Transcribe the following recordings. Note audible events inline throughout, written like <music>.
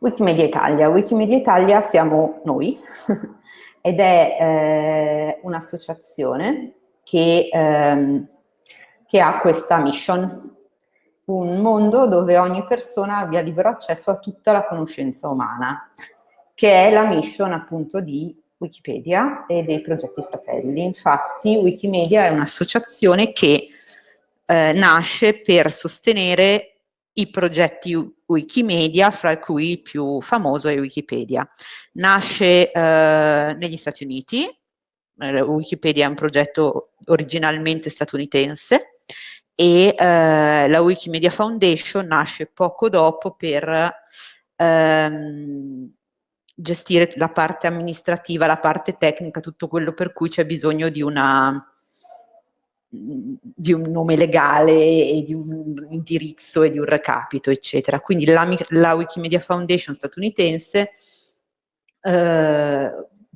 Wikimedia Italia. Wikimedia Italia siamo noi <laughs> ed è eh, un'associazione che, ehm, che ha questa mission, un mondo dove ogni persona abbia libero accesso a tutta la conoscenza umana, che è la mission appunto di Wikipedia e dei progetti fratelli. Infatti Wikimedia è un'associazione che eh, nasce per sostenere i progetti Wikimedia, fra cui il più famoso è Wikipedia. Nasce eh, negli Stati Uniti, eh, Wikipedia è un progetto originalmente statunitense e eh, la Wikimedia Foundation nasce poco dopo per ehm, gestire la parte amministrativa, la parte tecnica, tutto quello per cui c'è bisogno di una di un nome legale e di un indirizzo e di un recapito, eccetera. Quindi la, la Wikimedia Foundation statunitense eh,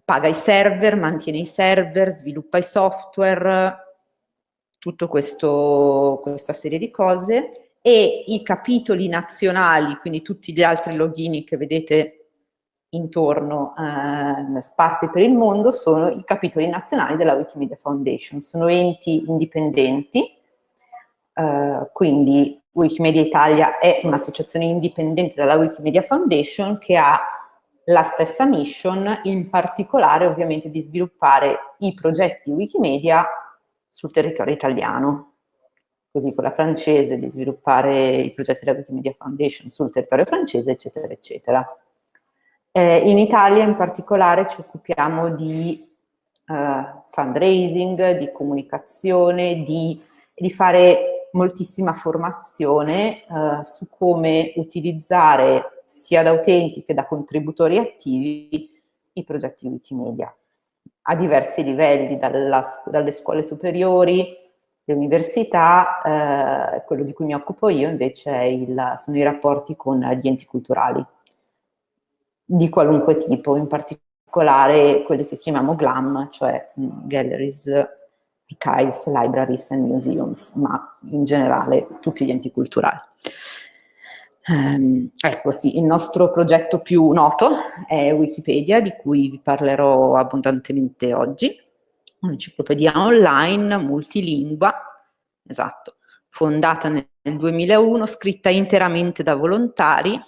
paga i server, mantiene i server, sviluppa i software, tutta questa serie di cose e i capitoli nazionali, quindi tutti gli altri login che vedete intorno eh, sparsi per il mondo sono i capitoli nazionali della Wikimedia Foundation, sono enti indipendenti, eh, quindi Wikimedia Italia è un'associazione indipendente dalla Wikimedia Foundation che ha la stessa mission, in particolare ovviamente di sviluppare i progetti Wikimedia sul territorio italiano, così con la francese di sviluppare i progetti della Wikimedia Foundation sul territorio francese, eccetera, eccetera. Eh, in Italia in particolare ci occupiamo di eh, fundraising, di comunicazione, di, di fare moltissima formazione eh, su come utilizzare sia da utenti che da contributori attivi i progetti Wikimedia a diversi livelli, dalla, dalle scuole superiori, le università, eh, quello di cui mi occupo io invece il, sono i rapporti con gli enti culturali di qualunque tipo, in particolare quelli che chiamiamo GLAM, cioè mm, Galleries, Archives, Libraries and Museums, ma in generale tutti gli enti culturali. Um, ecco sì, il nostro progetto più noto è Wikipedia, di cui vi parlerò abbondantemente oggi, un'enciclopedia online multilingua, esatto, fondata nel 2001, scritta interamente da volontari,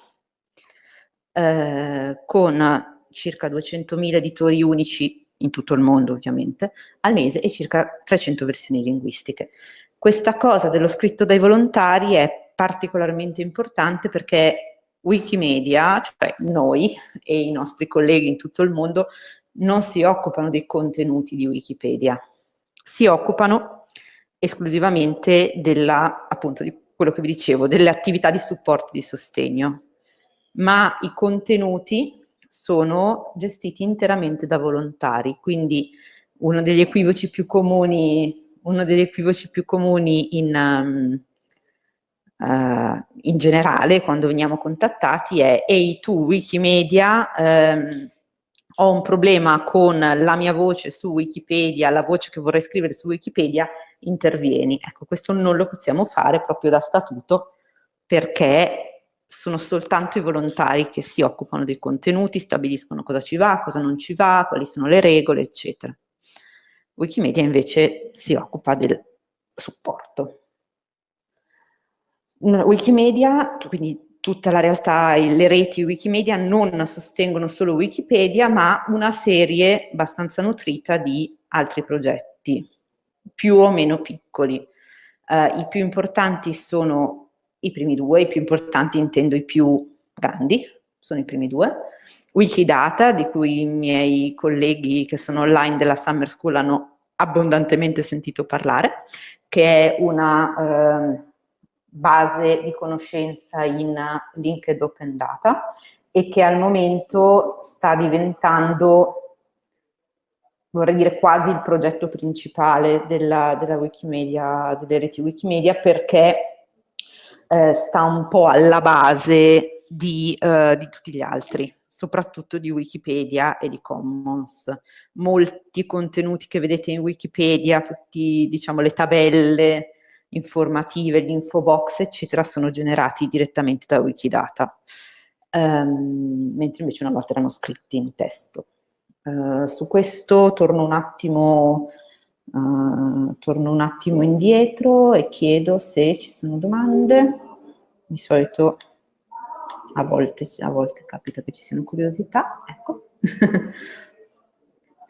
eh, con circa 200.000 editori unici in tutto il mondo ovviamente, al mese e circa 300 versioni linguistiche. Questa cosa dello scritto dai volontari è particolarmente importante perché Wikimedia, cioè noi e i nostri colleghi in tutto il mondo, non si occupano dei contenuti di Wikipedia, si occupano esclusivamente della, appunto, di quello che vi dicevo, delle attività di supporto e di sostegno ma i contenuti sono gestiti interamente da volontari, quindi uno degli equivoci più comuni, equivoci più comuni in, um, uh, in generale quando veniamo contattati è ehi tu Wikimedia, um, ho un problema con la mia voce su Wikipedia, la voce che vorrei scrivere su Wikipedia, intervieni. Ecco, questo non lo possiamo fare proprio da statuto perché sono soltanto i volontari che si occupano dei contenuti, stabiliscono cosa ci va, cosa non ci va, quali sono le regole, eccetera. Wikimedia invece si occupa del supporto. Wikimedia, quindi tutta la realtà, le reti Wikimedia non sostengono solo Wikipedia, ma una serie abbastanza nutrita di altri progetti, più o meno piccoli. Uh, I più importanti sono i primi due, i più importanti intendo i più grandi, sono i primi due. Wikidata, di cui i miei colleghi che sono online della Summer School hanno abbondantemente sentito parlare, che è una eh, base di conoscenza in linked open data e che al momento sta diventando, vorrei dire quasi il progetto principale della, della Wikimedia, delle reti Wikimedia, perché eh, sta un po' alla base di, eh, di tutti gli altri soprattutto di Wikipedia e di Commons. Molti contenuti che vedete in Wikipedia, tutti diciamo le tabelle informative, l'info box eccetera sono generati direttamente da Wikidata. ehm, mentre invece una volta erano scritti in testo. Uh, su questo torno un attimo uh, torno un attimo indietro e chiedo se ci sono domande. Di solito a volte, a volte capita che ci siano curiosità, ecco. <laughs>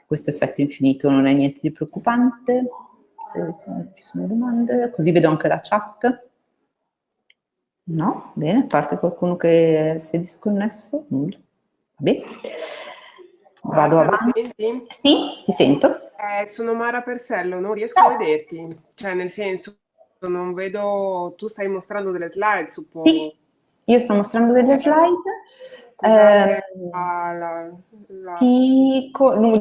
Questo effetto infinito non è niente di preoccupante, se ci sono domande, così vedo anche la chat. No? Bene, a parte qualcuno che si è disconnesso? Nulla. Va bene. Vado avanti. Sì, ti sento. Eh, sono Mara Persello, non riesco Ciao. a vederti. Cioè, nel senso, non vedo... Tu stai mostrando delle slide, suppongo. Sì, io sto mostrando delle slide. Ehm, la- la- la- ti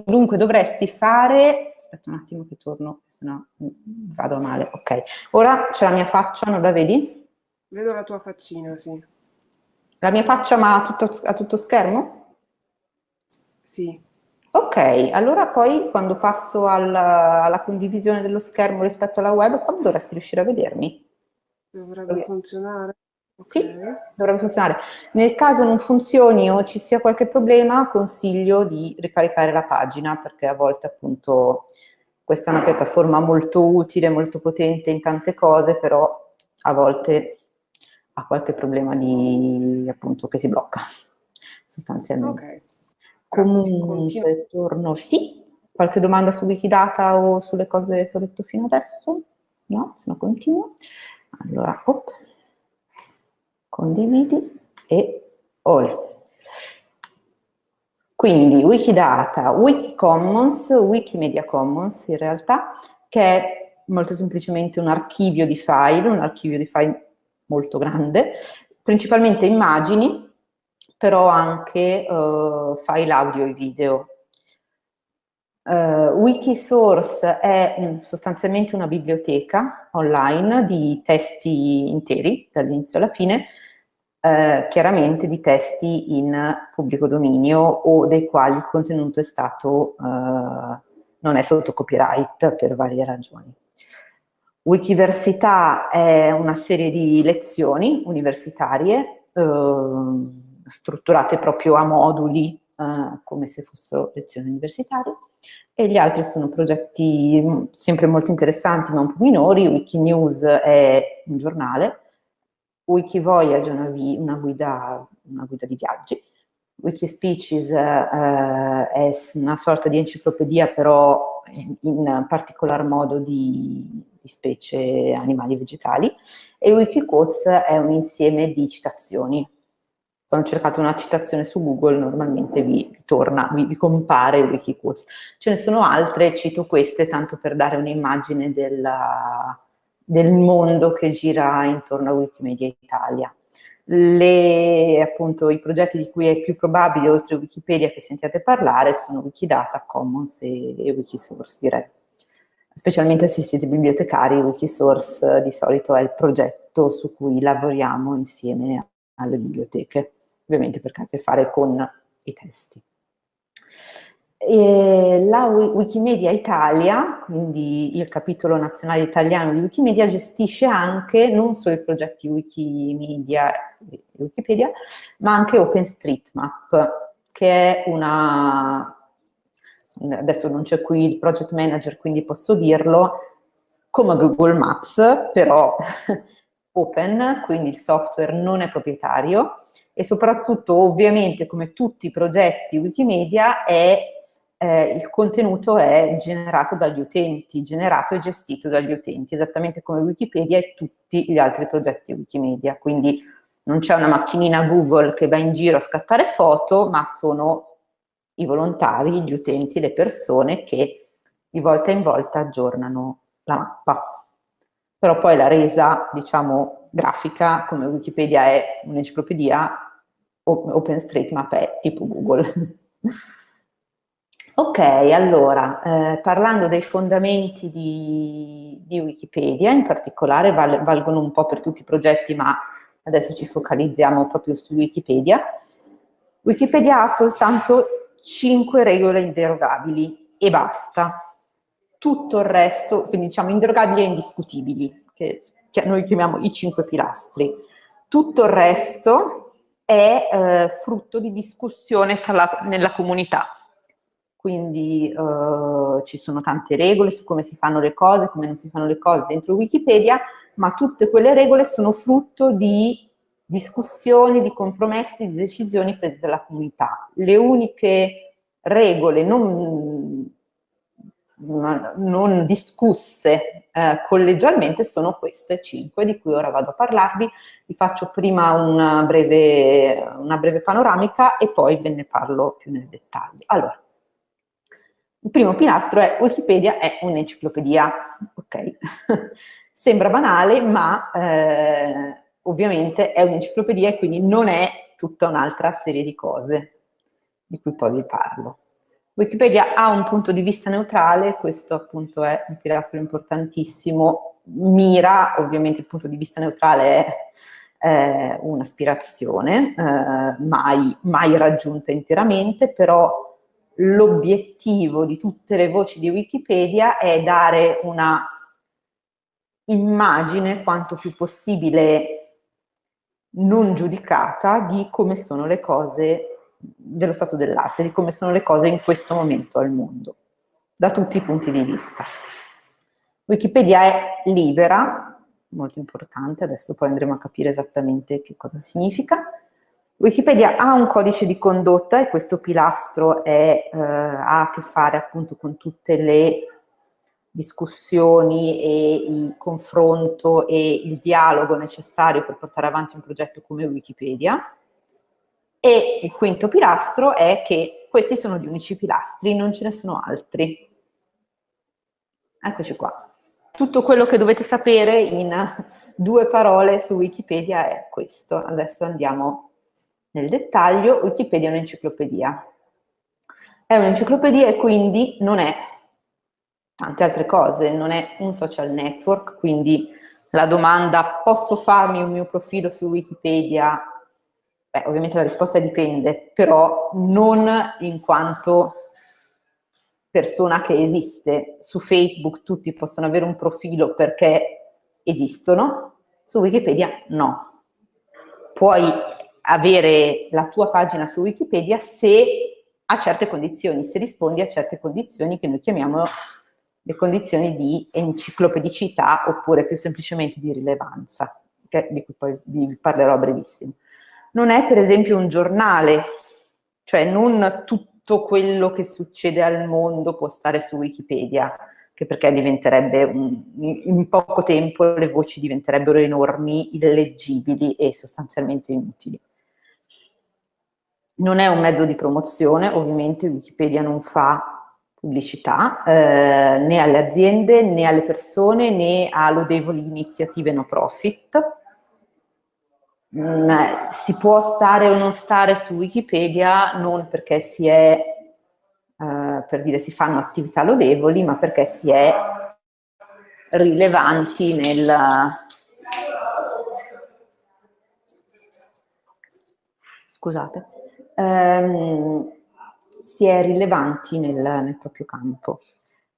dunque dovresti fare, aspetta un attimo che torno, se no mm, vado male, ok. Ora c'è la mia faccia, non la vedi? Vedo la tua faccina, sì. La mia faccia ma a tutto, a tutto schermo? Sì. Ok, allora poi quando passo alla, alla condivisione dello schermo rispetto alla webcam dovresti riuscire a vedermi. Dovrebbe Ok. funzionare. Ok. Sì, dovrebbe funzionare. Nel caso non funzioni o ci sia qualche problema, consiglio di ricaricare la pagina perché a volte appunto questa è una piattaforma molto utile, molto potente in tante cose, però a volte ha qualche problema di appunto che si blocca sostanzialmente. Ok. Comunque torno, sì, qualche domanda su Wikidata o sulle cose che ho detto fino adesso? No, se no continuo. Allora, op, condividi e ole. Quindi Wikidata, Wikicommons, Wikimedia Commons in realtà, che è molto semplicemente un archivio di file, un archivio di file molto grande, principalmente immagini, però anche eh, file audio e video. Eh, Wikisource è mm, sostanzialmente una biblioteca online di testi interi, dall'inizio alla fine, eh, chiaramente di testi in pubblico dominio o dei quali il contenuto è stato, eh, non è sotto copyright per varie ragioni. Wikiversità è una serie di lezioni universitarie eh, strutturate proprio a moduli eh, come se fossero lezioni universitarie e gli altri sono progetti mh, sempre molto interessanti ma un po' minori. Wikinews è un giornale, Wikivoyage è una, una guida, una guida di viaggi, Wikispecies eh, è una sorta di enciclopedia però in, in particolar modo di, di specie animali e vegetali e Wikiquotes è un insieme di citazioni. Quando cercate una citazione su Google normalmente vi torna, vi, vi compare Wikiquotes. Ce ne sono altre, cito queste tanto per dare un'immagine della- del mondo che gira intorno a Wikimedia Italia. Le, appunto, I progetti di cui è più probabile, oltre a Wikipedia, che sentiate parlare sono Wikidata, Commons e, e Wikisource, direi. Specialmente se siete bibliotecari, Wikisource eh, di solito è il progetto su cui lavoriamo insieme alle biblioteche, ovviamente perché ha a che fare con i testi. E la Wi- Wikimedia Italia, quindi il capitolo nazionale italiano di Wikimedia, gestisce anche non solo i progetti Wikimedia e Wikipedia, ma anche OpenStreetMap, che è una... Adesso non c'è qui il project manager, quindi posso dirlo, come Google Maps, però <laughs> open, quindi il software non è proprietario e soprattutto ovviamente come tutti i progetti Wikimedia è eh, il contenuto è generato dagli utenti, generato e gestito dagli utenti, esattamente come Wikipedia e tutti gli altri progetti Wikimedia. Quindi non c'è una macchinina Google che va in giro a scattare foto, ma sono i volontari, gli utenti, le persone che di volta in volta aggiornano la mappa. Però poi la resa, diciamo, grafica, come Wikipedia è un'enciclopedia, OpenStreetMap è tipo Google. <laughs> Ok, allora, eh, parlando dei fondamenti di, di Wikipedia, in particolare val- valgono un po' per tutti i progetti, ma adesso ci focalizziamo proprio su Wikipedia. Wikipedia ha soltanto 5 regole inderogabili e basta. Tutto il resto, quindi diciamo inderogabili e indiscutibili, che, noi chiamiamo i 5 pilastri. Tutto il resto è eh, frutto di discussione la, nella comunità. Quindi eh, ci sono tante regole su come si fanno le cose, come non si fanno le cose dentro Wikipedia, ma tutte quelle regole sono frutto di discussioni, di compromessi, di decisioni prese dalla comunità. Le uniche regole non, non discusse eh, collegialmente sono queste cinque di cui ora vado a parlarvi. Vi faccio prima una breve, una breve panoramica e poi ve ne parlo più nel dettaglio. Allora, il primo pilastro è Wikipedia è un'enciclopedia, ok? <laughs> Sembra banale, ma eh, ovviamente è un'enciclopedia e quindi non è tutta un'altra serie di cose di cui poi vi parlo. Wikipedia ha un punto di vista neutrale, questo appunto è un pilastro importantissimo, mira, ovviamente il punto di vista neutrale è eh, un'aspirazione, eh, mai, mai raggiunta interamente, però l'obiettivo di tutte le voci di Wikipedia è dare una immagine quanto più possibile non giudicata di come sono le cose dello stato dell'arte, di come sono le cose in questo momento al mondo, da tutti i punti di vista. Wikipedia è libera, molto importante, adesso poi andremo a capire esattamente che cosa significa. Wikipedia ha un codice di condotta e questo pilastro è, eh, ha a che fare appunto con tutte le discussioni e il confronto e il dialogo necessario per portare avanti un progetto come Wikipedia. E il quinto pilastro è che questi sono gli unici pilastri, non ce ne sono altri. Eccoci qua. Tutto quello che dovete sapere in due parole su Wikipedia è questo. Adesso andiamo nel dettaglio. Wikipedia è un'enciclopedia. È un'enciclopedia e quindi non è tante altre cose, non è un social network, quindi la domanda posso farmi un mio profilo su Wikipedia Beh, ovviamente la risposta dipende, però non in quanto persona che esiste. Su Facebook tutti possono avere un profilo perché esistono, su Wikipedia no. Puoi avere la tua pagina su Wikipedia se a certe condizioni, se rispondi a certe condizioni che noi chiamiamo le condizioni di enciclopedicità oppure più semplicemente di rilevanza, di cui poi vi parlerò a brevissimo non è per esempio un giornale, cioè non tutto quello che succede al mondo può stare su Wikipedia, che perché diventerebbe, un, in poco tempo le voci diventerebbero enormi, illeggibili e sostanzialmente inutili. Non è un mezzo di promozione, ovviamente Wikipedia non fa pubblicità eh, né alle aziende né alle persone né a lodevoli iniziative no profit, mm, si può stare o non stare su Wikipedia non perché si è, eh, per dire si fanno attività lodevoli, ma perché si è rilevanti nel... Scusate. Ehm, si è rilevanti nel, nel proprio campo.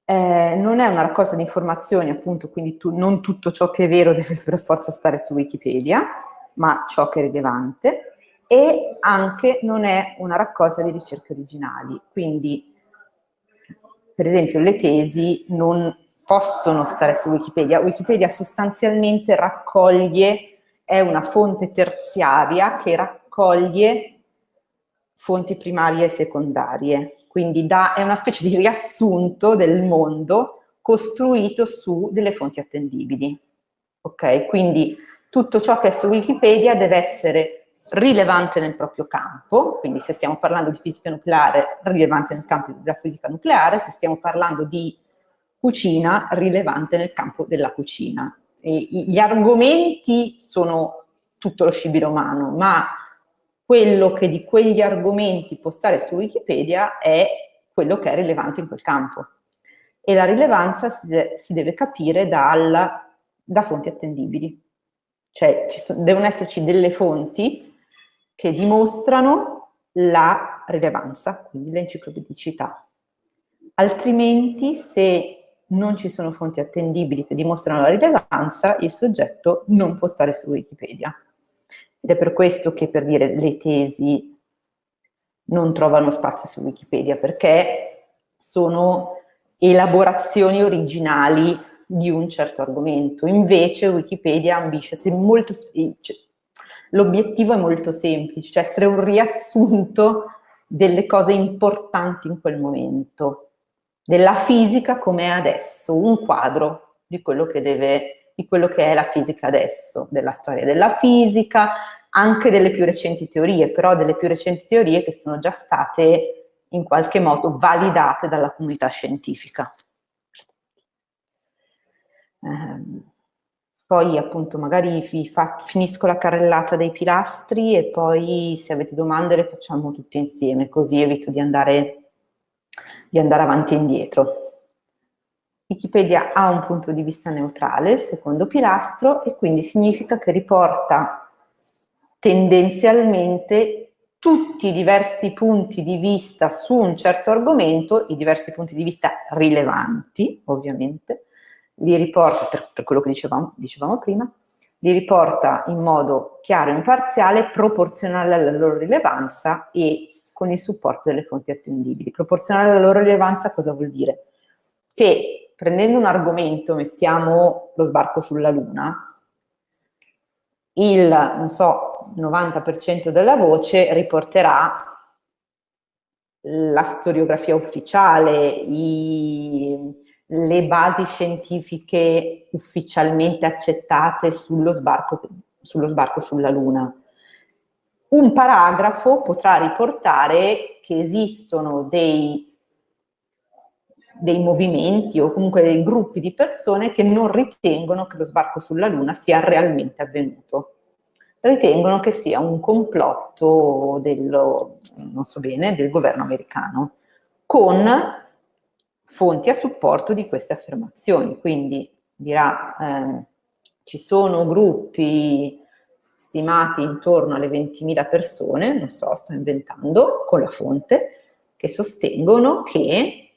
Eh, non è una raccolta di informazioni, appunto, quindi tu, non tutto ciò che è vero <laughs> deve per forza stare su Wikipedia, ma ciò che è rilevante, e anche non è una raccolta di ricerche originali. Quindi, per esempio, le tesi non possono stare su Wikipedia. Wikipedia sostanzialmente raccoglie, è una fonte terziaria che raccoglie fonti primarie e secondarie. Quindi da, è una specie di riassunto del mondo costruito su delle fonti attendibili. Ok? Quindi tutto ciò che è su Wikipedia deve essere rilevante nel proprio campo, quindi se stiamo parlando di fisica nucleare, rilevante nel campo della fisica nucleare, se stiamo parlando di cucina, rilevante nel campo della cucina. E gli argomenti sono tutto lo scibile umano, ma quello che di quegli argomenti può stare su Wikipedia è quello che è rilevante in quel campo. E la rilevanza si, de si deve capire dal, da fonti attendibili. Cioè sono, devono esserci delle fonti che dimostrano la rilevanza, quindi l'enciclopedicità. Altrimenti, se non ci sono fonti attendibili che dimostrano la rilevanza, il soggetto non può stare su Wikipedia. Ed è per questo che per dire le tesi non trovano spazio su Wikipedia, perché sono elaborazioni originali di un certo argomento. Invece Wikipedia ambisce molto... Cioè, l'obiettivo è molto semplice, cioè essere un riassunto delle cose importanti in quel momento, della fisica come è adesso, un quadro di quello che deve, di quello che è la fisica adesso, della storia della fisica, anche delle più recenti teorie, però delle più recenti teorie che sono già state in qualche modo validate dalla comunità scientifica. Eh, poi appunto magari fa, finisco la carrellata dei pilastri e poi se avete domande le facciamo tutte insieme, così evito di andare, di andare avanti e indietro. Wikipedia ha un punto di vista neutrale, il secondo pilastro, e quindi significa che riporta tendenzialmente tutti i diversi punti di vista su un certo argomento, i diversi punti di vista rilevanti, ovviamente, li riporta, per, per quello che dicevamo, dicevamo, prima, li riporta in modo chiaro e imparziale, proporzionale alla loro rilevanza e con il supporto delle fonti attendibili. Proporzionale alla loro rilevanza cosa vuol dire? Che prendendo un argomento, mettiamo lo sbarco sulla Luna, il, so, 90% della voce riporterà la storiografia ufficiale, i, le basi scientifiche ufficialmente accettate sullo sbarco, sullo sbarco sulla Luna. Un paragrafo potrà riportare che esistono dei, dei movimenti o comunque dei gruppi di persone che non ritengono che lo sbarco sulla Luna sia realmente avvenuto. Ritengono che sia un complotto dello, so bene, del governo americano, con fonti a supporto di queste affermazioni. Quindi dirà, eh, ci sono gruppi stimati intorno alle 20.000 persone, non so, sto inventando, con la fonte, che sostengono che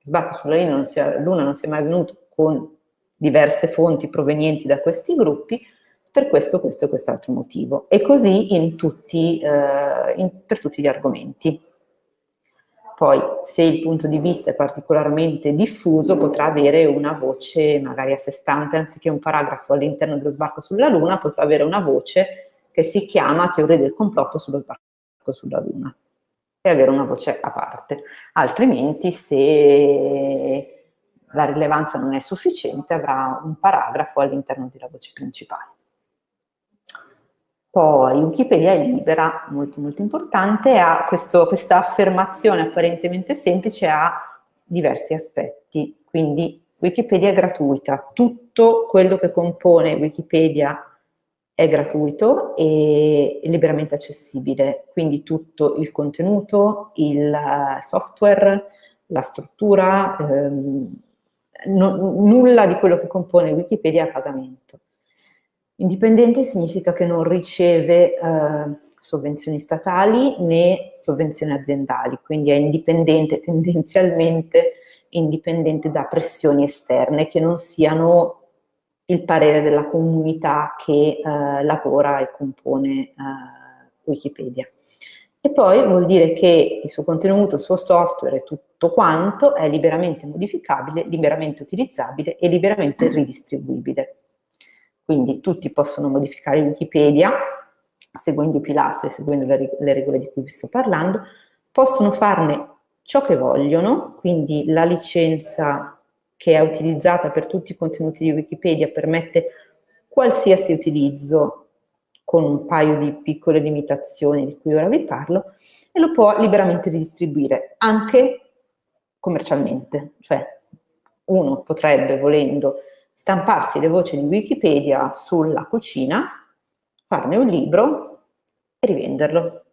sbarco sulla Luna non sia, Luna non sia mai avvenuto con diverse fonti provenienti da questi gruppi, per questo, questo e quest'altro motivo. E così in tutti, eh, in, per tutti gli argomenti. Poi, se il punto di vista è particolarmente diffuso, potrà avere una voce magari a sé stante, anziché un paragrafo all'interno dello sbarco sulla Luna, potrà avere una voce che si chiama teoria del complotto sullo sbarco sulla Luna e avere una voce a parte. Altrimenti, se la rilevanza non è sufficiente, avrà un paragrafo all'interno della voce principale. Poi Wikipedia è libera, molto molto importante, ha questo, questa affermazione apparentemente semplice ha diversi aspetti, quindi Wikipedia è gratuita, tutto quello che compone Wikipedia è gratuito e liberamente accessibile, quindi tutto il contenuto, il software, la struttura, ehm, no, nulla di quello che compone Wikipedia è a pagamento. Indipendente significa che non riceve eh, sovvenzioni statali né sovvenzioni aziendali, quindi è indipendente, <laughs> tendenzialmente indipendente da pressioni esterne che non siano il parere della comunità che eh, lavora e compone eh, Wikipedia. E poi vuol dire che il suo contenuto, il suo software e tutto quanto è liberamente modificabile, liberamente utilizzabile e liberamente ridistribuibile. Quindi tutti possono modificare Wikipedia, seguendo i pilastri, seguendo le, le regole di cui vi sto parlando, possono farne ciò che vogliono, quindi la licenza che è utilizzata per tutti i contenuti di Wikipedia permette qualsiasi utilizzo con un paio di piccole limitazioni di cui ora vi parlo, e lo può liberamente distribuire anche commercialmente, cioè uno potrebbe, volendo, stamparsi le voci di Wikipedia sulla cucina, farne un libro e rivenderlo.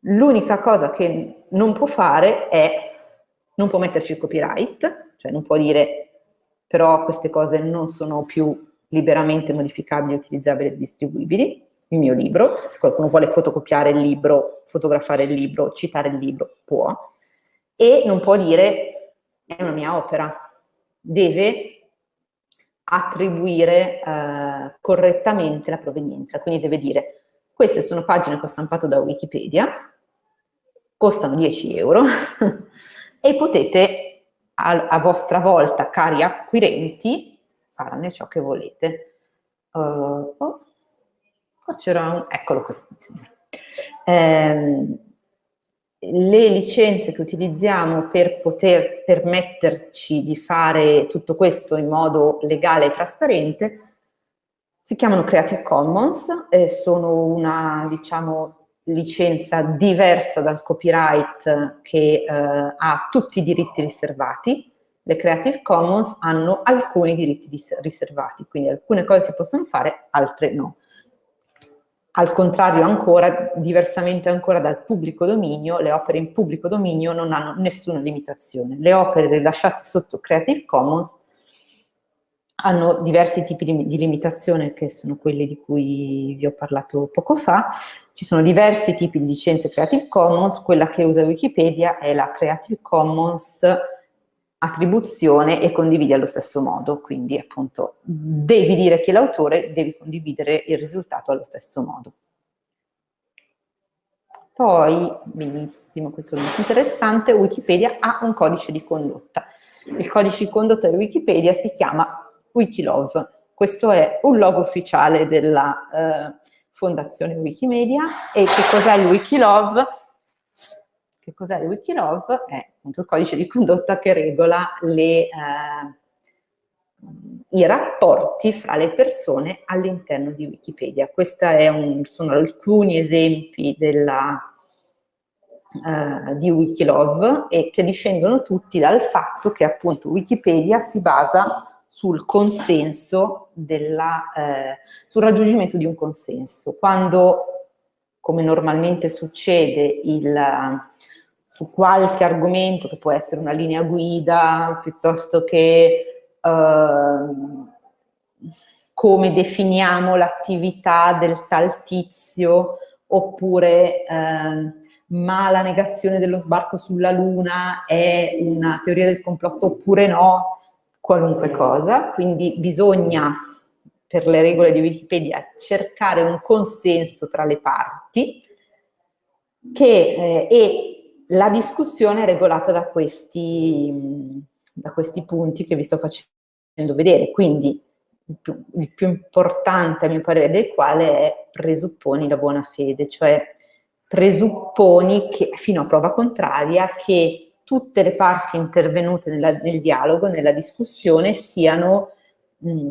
L'unica cosa che non può fare è, non può metterci il copyright, cioè non può dire però queste cose non sono più liberamente modificabili, utilizzabili e distribuibili, il mio libro, se qualcuno vuole fotocopiare il libro, fotografare il libro, citare il libro, può, e non può dire è una mia opera, deve attribuire eh, correttamente la provenienza, quindi deve dire queste sono pagine che ho stampato da Wikipedia, costano 10 euro <laughs> e potete a, a, vostra volta, cari acquirenti, farne ciò che volete. Uh, oh, qua c'era un... eccolo qui. Eh, le licenze che utilizziamo per poter permetterci di fare tutto questo in modo legale e trasparente si chiamano Creative Commons e sono una, diciamo, licenza diversa dal copyright che eh, ha tutti i diritti riservati. Le Creative Commons hanno alcuni diritti riservati, quindi alcune cose si possono fare, altre no. Al contrario ancora, diversamente ancora dal pubblico dominio, le opere in pubblico dominio non hanno nessuna limitazione. Le opere rilasciate sotto Creative Commons hanno diversi tipi di, limitazione che sono quelli di cui vi ho parlato poco fa. Ci sono diversi tipi di licenze Creative Commons, quella che usa Wikipedia è la Creative Commons attribuzione e condividi allo stesso modo, quindi appunto devi dire che l'autore, devi condividere il risultato allo stesso modo. Poi, benissimo, questo è molto interessante, Wikipedia ha un codice di condotta. Il codice di condotta di Wikipedia si chiama Wikilove. Questo è un logo ufficiale della eh, Fondazione Wikimedia e che cos'è il Wikilove? Che cos'è il Wikilove? È appunto il codice di condotta che regola le, eh, i rapporti fra le persone all'interno di Wikipedia. Questi sono alcuni esempi della, eh, di Wikilove e che discendono tutti dal fatto che appunto Wikipedia si basa sul consenso, della, eh, sul raggiungimento di un consenso. Quando, come normalmente succede, il, su qualche argomento, che può essere una linea guida, piuttosto che eh, come definiamo l'attività del tal tizio, oppure eh, ma la negazione dello sbarco sulla Luna è una teoria del complotto oppure no, qualunque cosa, quindi bisogna, per le regole di Wikipedia, cercare un consenso tra le parti che, eh, e la discussione è regolata da questi, da questi punti che vi sto facendo vedere, quindi il più, il più importante a mio parere del quale è presupponi la buona fede, cioè presupponi che, fino a prova contraria, che tutte le parti intervenute nella, nel dialogo, nella discussione, siano, mh,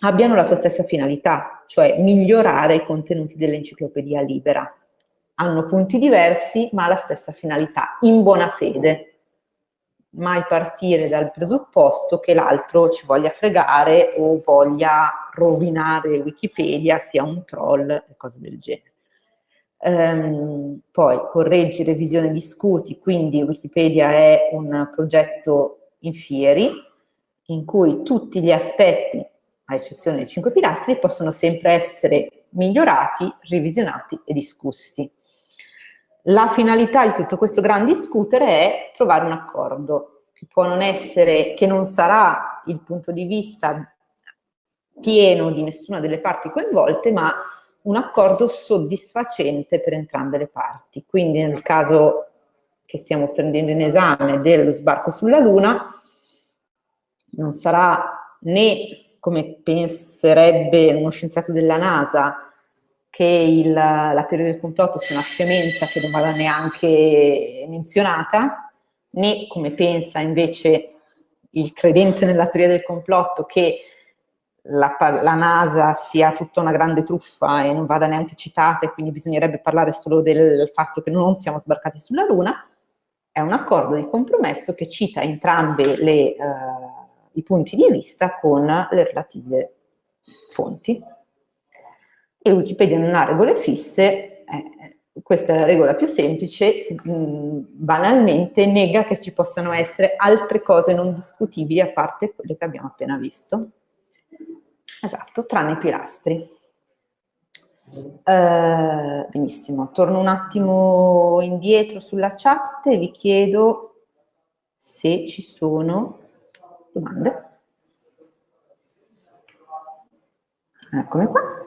abbiano la tua stessa finalità, cioè migliorare i contenuti dell'enciclopedia libera. Hanno punti diversi, ma la stessa finalità, in buona fede. Mai partire dal presupposto che l'altro ci voglia fregare o voglia rovinare Wikipedia, sia un troll e cose del genere. Um, poi correggi, revisione, discuti, quindi Wikipedia è un progetto in fieri in cui tutti gli aspetti, a eccezione dei cinque pilastri, possono sempre essere migliorati, revisionati e discussi. La finalità di tutto questo gran discutere è trovare un accordo, che può non essere, che non sarà il punto di vista pieno di nessuna delle parti coinvolte, ma un accordo soddisfacente per entrambe le parti. Quindi nel caso che stiamo prendendo in esame dello sbarco sulla Luna, non sarà né, come penserebbe uno scienziato della NASA, che il, la teoria del complotto sia una scemenza che non vada neanche menzionata, né come pensa invece il credente nella teoria del complotto che la, la, NASA sia tutta una grande truffa e non vada neanche citata e quindi bisognerebbe parlare solo del fatto che non siamo sbarcati sulla Luna, è un accordo di compromesso che cita entrambi uh, i punti di vista con le relative fonti. E Wikipedia non ha regole fisse, eh, questa è la regola più semplice, mh, mm, banalmente nega che ci possano essere altre cose non discutibili a parte quelle che abbiamo appena visto. Esatto, tranne i pilastri. Uh, benissimo, torno un attimo indietro sulla chat e vi chiedo se ci sono domande. Eccomi qua.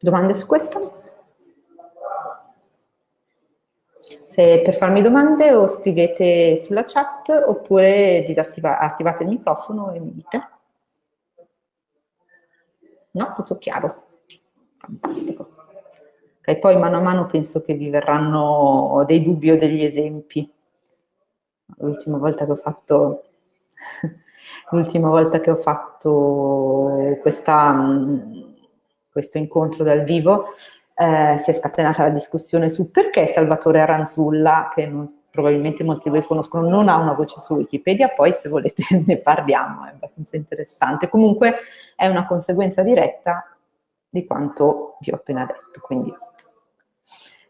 Domande su questo? Se per farmi domande o scrivete sulla chat oppure attivate il microfono e mi dite. No? Tutto chiaro? Fantastico. Ok, poi mano a mano penso che vi verranno dei dubbi o degli esempi. L'ultima volta che ho fatto <laughs> l'ultima volta che ho fatto questa, questo incontro dal vivo eh, si è scatenata la discussione su perché Salvatore Aranzulla, che non, probabilmente molti di voi conoscono, non ha una voce su Wikipedia, poi se volete <laughs> ne parliamo, è abbastanza interessante. Comunque è una conseguenza diretta di quanto vi ho appena detto, quindi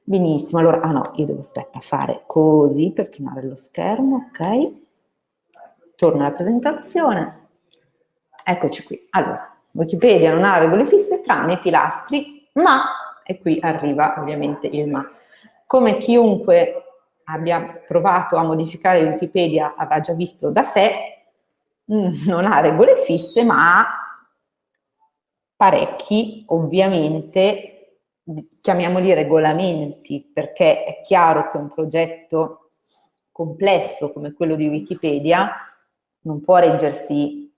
benissimo. Allora, ah no, io devo aspetta fare così per tornare allo schermo, ok? Torno alla presentazione. Eccoci qui. Allora, Wikipedia non ha regole fisse tranne i pilastri, ma e qui arriva ovviamente il ma. Come chiunque abbia provato a modificare Wikipedia avrà già visto da sé, mm, non ha regole fisse, ma ha parecchi, ovviamente, chiamiamoli regolamenti, perché è chiaro che un progetto complesso come quello di Wikipedia non può reggersi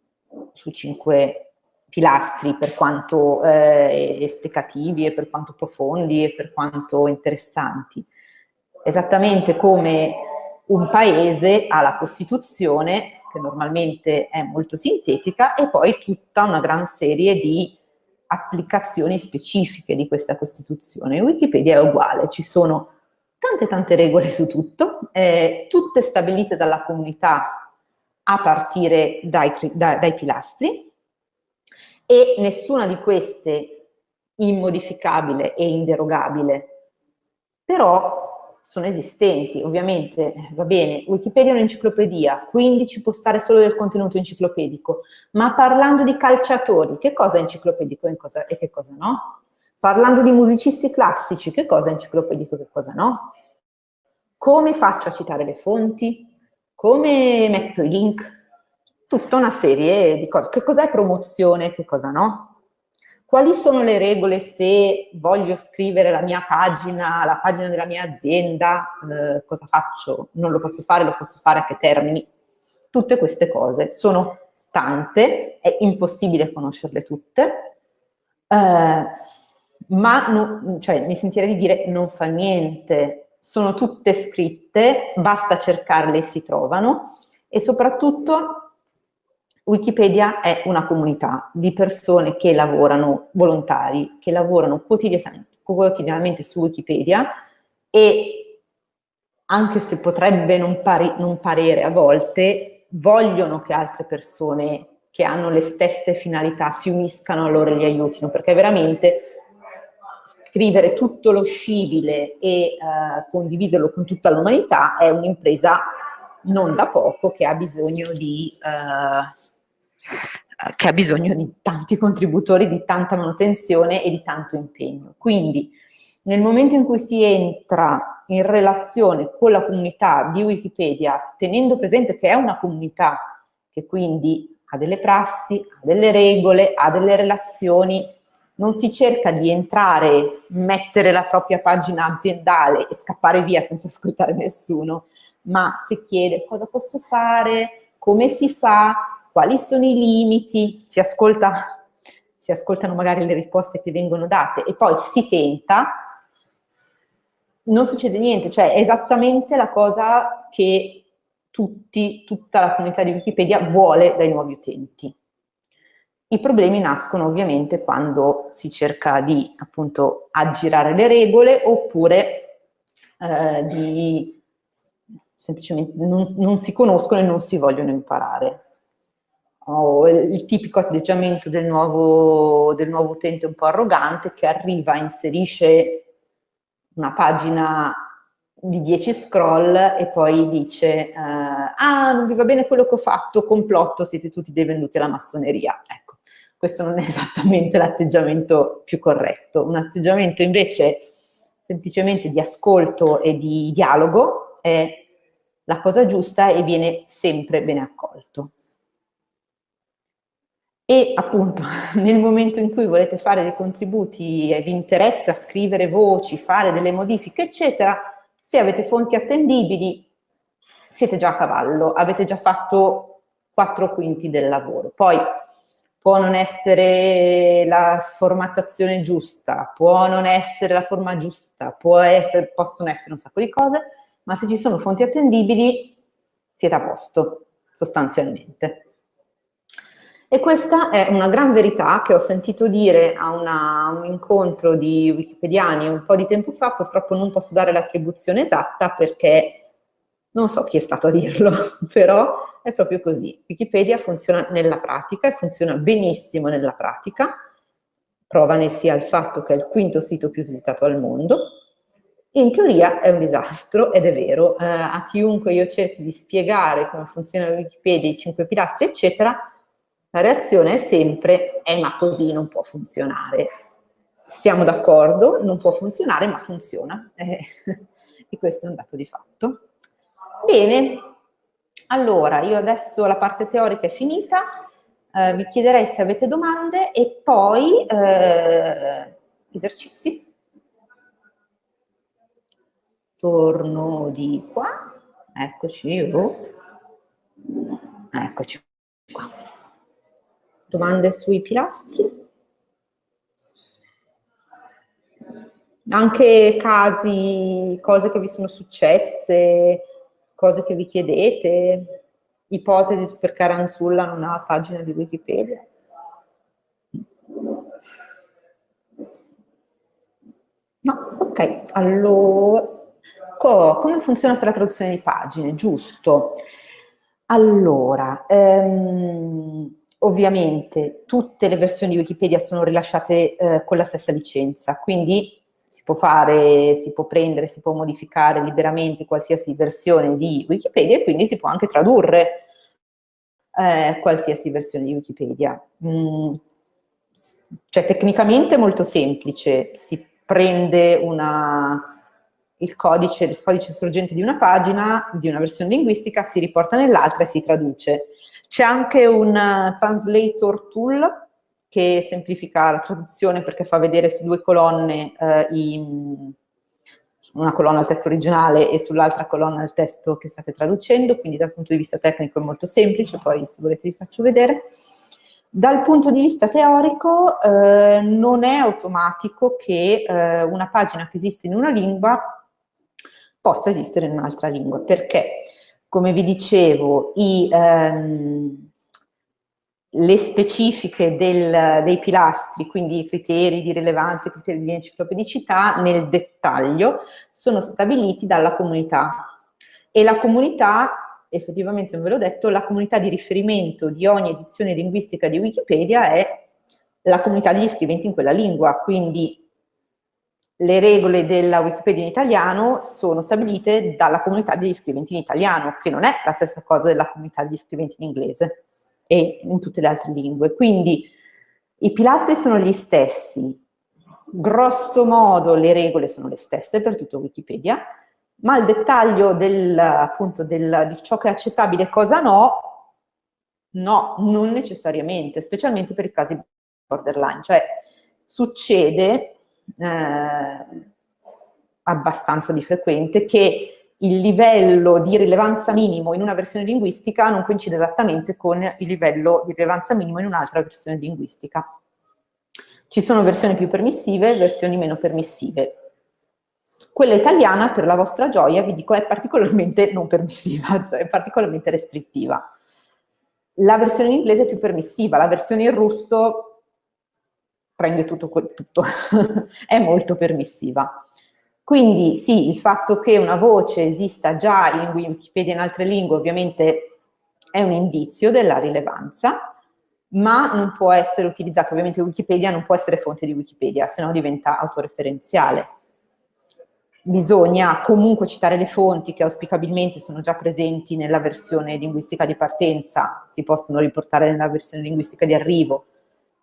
su cinque pilastri per quanto eh, esplicativi e per quanto profondi e per quanto interessanti. Esattamente come un paese ha la Costituzione, che normalmente è molto sintetica, e poi tutta una gran serie di applicazioni specifiche di questa Costituzione. Wikipedia è uguale, ci sono tante tante regole su tutto, eh, tutte stabilite dalla comunità a partire dai, da, dai pilastri, e nessuna di queste immodificabile e inderogabile, però sono esistenti, ovviamente, va bene, Wikipedia è un'enciclopedia, quindi ci può stare solo del contenuto enciclopedico, ma parlando di calciatori, che cosa è enciclopedico e, che cosa no? Parlando di musicisti classici, che cosa è enciclopedico e che cosa no? Come faccio a citare le fonti? Come metto i link? Tutta una serie di cose. Che cos'è promozione, che cosa no? Quali sono le regole se voglio scrivere la mia pagina, la pagina della mia azienda, eh, cosa faccio? Non lo posso fare, lo posso fare a che termini? Tutte queste cose sono tante, è impossibile conoscerle tutte, eh, ma no, cioè, mi sentirei di dire non fa niente, sono tutte scritte, basta cercarle e si trovano, e soprattutto Wikipedia è una comunità di persone che lavorano, volontari, che lavorano quotidianamente, quotidianamente su Wikipedia e anche se potrebbe non, pari, non parere a volte, vogliono che altre persone che hanno le stesse finalità si uniscano a loro e li aiutino, perché veramente scrivere tutto lo scibile e uh, condividerlo con tutta l'umanità è un'impresa non da poco che ha bisogno di uh, che ha bisogno di tanti contributori, di tanta manutenzione e di tanto impegno. Quindi nel momento in cui si entra in relazione con la comunità di Wikipedia, tenendo presente che è una comunità che quindi ha delle prassi, ha delle regole, ha delle relazioni, non si cerca di entrare, mettere la propria pagina aziendale e scappare via senza ascoltare nessuno, ma si chiede cosa posso fare, come si fa, quali sono i limiti, si, ascolta, si ascoltano magari le risposte che vengono date e poi si tenta, non succede niente, cioè è esattamente la cosa che tutti, tutta la comunità di Wikipedia vuole dai nuovi utenti. I problemi nascono ovviamente quando si cerca di appunto aggirare le regole oppure eh, di semplicemente non, non si conoscono e non si vogliono imparare o il tipico atteggiamento del nuovo, del nuovo utente un po' arrogante che arriva, inserisce una pagina di 10 scroll e poi dice uh, ah non vi va bene quello che ho fatto, complotto, siete tutti dei venduti alla massoneria. Ecco, questo non è <laughs> esattamente l'atteggiamento più corretto. Un atteggiamento invece semplicemente di ascolto e di dialogo è la cosa giusta e viene sempre bene accolto. E appunto <laughs> nel momento in cui volete fare dei contributi e vi interessa scrivere voci, fare delle modifiche, eccetera, se avete fonti attendibili siete già a cavallo, avete già fatto quattro quinti del lavoro. Poi può non essere la formattazione giusta, può non essere la forma giusta, essere, possono essere un sacco di cose, ma se ci sono fonti attendibili siete a posto, sostanzialmente. E questa è una gran verità che ho sentito dire a, una, a un incontro di wikipediani un po' di tempo fa, purtroppo non posso dare l'attribuzione esatta perché non so chi è stato a dirlo, <laughs> però è proprio così. Wikipedia funziona nella pratica e funziona benissimo nella pratica, prova ne sia il fatto che è il quinto sito più visitato al mondo, in teoria è un disastro ed è vero, eh, a chiunque io cerchi di spiegare come funziona Wikipedia, i cinque pilastri eccetera, la reazione è sempre, eh ma così non può funzionare. Siamo d'accordo, non può funzionare, ma funziona. Eh, <laughs> e questo è un dato di fatto. Bene, allora io adesso la parte teorica è finita, eh, vi chiederei se avete domande e poi eh, esercizi. Torno di qua, eccoci, oh. eccoci qua. Domande sui pilastri? Anche casi, cose che vi sono successe, cose che vi chiedete, ipotesi su perché Aranzulla non ha pagina di Wikipedia. No, ok, allora, co come funziona per la traduzione di pagine? Giusto. Allora, ehm, Ovviamente tutte le versioni di Wikipedia sono rilasciate eh, con la stessa licenza, quindi si può fare, si può prendere, si può modificare liberamente qualsiasi versione di Wikipedia e quindi si può anche tradurre eh, qualsiasi versione di Wikipedia. Mm, cioè tecnicamente è molto semplice, si prende una, il, codice, il codice sorgente di una pagina, di una versione linguistica, si riporta nell'altra e si traduce. C'è anche un uh, translator tool che semplifica la traduzione perché fa vedere su due colonne uh, i, una colonna al testo originale e sull'altra colonna il testo che state traducendo, quindi dal punto di vista tecnico è molto semplice, poi se volete vi faccio vedere. Dal punto di vista teorico eh, non è automatico che eh, una pagina che esiste in una lingua possa esistere in un'altra lingua. Perché? Come vi dicevo, i, ehm, le specifiche del, dei pilastri, quindi i criteri di rilevanza, i criteri di enciclopedicità, nel dettaglio, sono stabiliti dalla comunità. E la comunità, effettivamente non ve l'ho detto, la comunità di riferimento di ogni edizione linguistica di Wikipedia è la comunità degli scriventi in quella lingua, quindi le regole della Wikipedia in italiano sono stabilite dalla comunità degli scriventi in italiano, che non è la stessa cosa della comunità degli scriventi in inglese e in tutte le altre lingue. Quindi i pilastri sono gli stessi, grosso modo le regole sono le stesse per tutto Wikipedia, ma il dettaglio del, appunto, del, di ciò che è accettabile e cosa no, no, non necessariamente, specialmente per i casi borderline, cioè succede eh, abbastanza di frequente, che il livello di rilevanza minimo in una versione linguistica non coincide esattamente con il livello di rilevanza minimo in un'altra versione linguistica. Ci sono versioni più permissive e versioni meno permissive. Quella italiana, per la vostra gioia, vi dico, è particolarmente non permissiva, <laughs> cioè è particolarmente restrittiva. La versione in inglese è più permissiva, la versione in russo prende tutto, tutto. <laughs> è molto permissiva. Quindi sì, il fatto che una voce esista già in Wikipedia in altre lingue ovviamente è un indizio della rilevanza, ma non può essere utilizzato, ovviamente Wikipedia non può essere fonte di Wikipedia, se no diventa autoreferenziale. Bisogna comunque citare le fonti che auspicabilmente sono già presenti nella versione linguistica di partenza, si possono riportare nella versione linguistica di arrivo,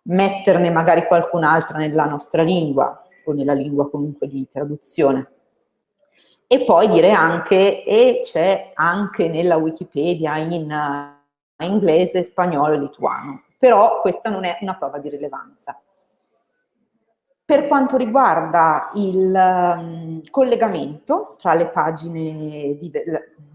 metterne magari qualcun'altra nella nostra lingua o nella lingua comunque di traduzione. E poi dire anche, e c'è anche nella Wikipedia in uh, inglese, spagnolo e lituano. però questa non è una prova di rilevanza. Per quanto riguarda il um, collegamento tra le pagine, di,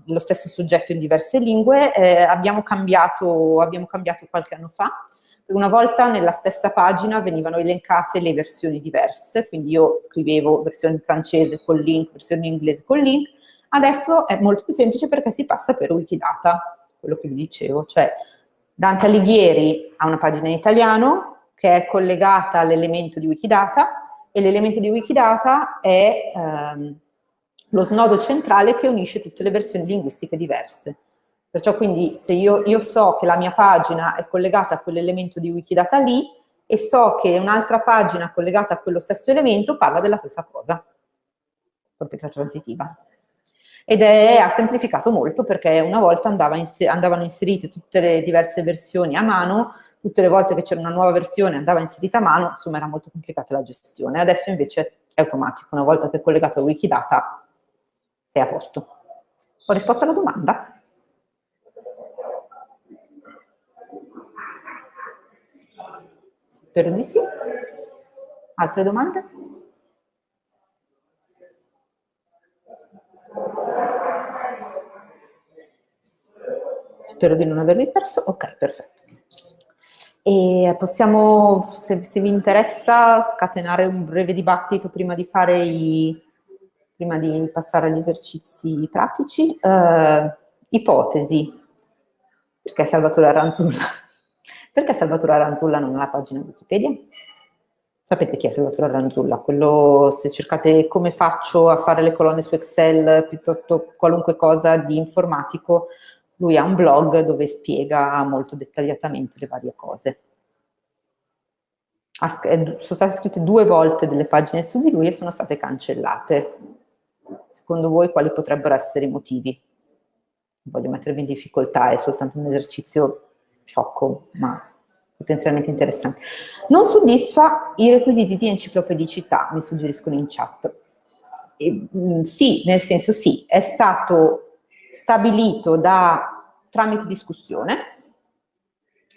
lo stesso soggetto in diverse lingue, eh, abbiamo, cambiato, abbiamo cambiato qualche anno fa. Una volta nella stessa pagina venivano elencate le versioni diverse, quindi io scrivevo versione francese con link, versione in inglese con link, adesso è molto più semplice perché si passa per Wikidata, quello che vi dicevo, cioè Dante Alighieri ha una pagina in italiano, che è collegata all'elemento di Wikidata e l'elemento di Wikidata è ehm, lo snodo centrale che unisce tutte le versioni linguistiche diverse. Perciò quindi se io, io so che la mia pagina è collegata a quell'elemento di Wikidata lì e so che un'altra pagina collegata a quello stesso elemento parla della stessa cosa, proprietà transitiva. Ed è, ha semplificato molto perché una volta andava inser andavano inserite tutte le diverse versioni a mano tutte le volte che c'era una nuova versione andava inserita a mano, insomma era molto complicata la gestione. Adesso invece è automatico, una volta che è collegato a Wikidata sei a posto. Ho risposto alla domanda? Spero di sì. Altre domande? Spero di non avervi perso. Ok, perfetto. E possiamo, se, se, vi interessa, scatenare un breve dibattito prima di, i, prima di passare agli esercizi pratici. Uh, ipotesi. Perché Salvatore Aranzulla? Perché Salvatore Aranzulla non ha la pagina Wikipedia? Sapete chi è Salvatore Aranzulla? Quello, se cercate come faccio a fare le colonne su Excel, piuttosto qualunque cosa di informatico, lui ha un blog dove spiega molto dettagliatamente le varie cose. sono state scritte due volte delle pagine su di lui e sono state cancellate. Secondo voi quali potrebbero essere i motivi? Voglio mettervi in difficoltà, è soltanto un esercizio sciocco, ma potenzialmente interessante. Non soddisfa i requisiti di enciclopedicità, mi suggeriscono in chat. E, mh, mm, sì, nel senso sì, è stato stabilito da tramite discussione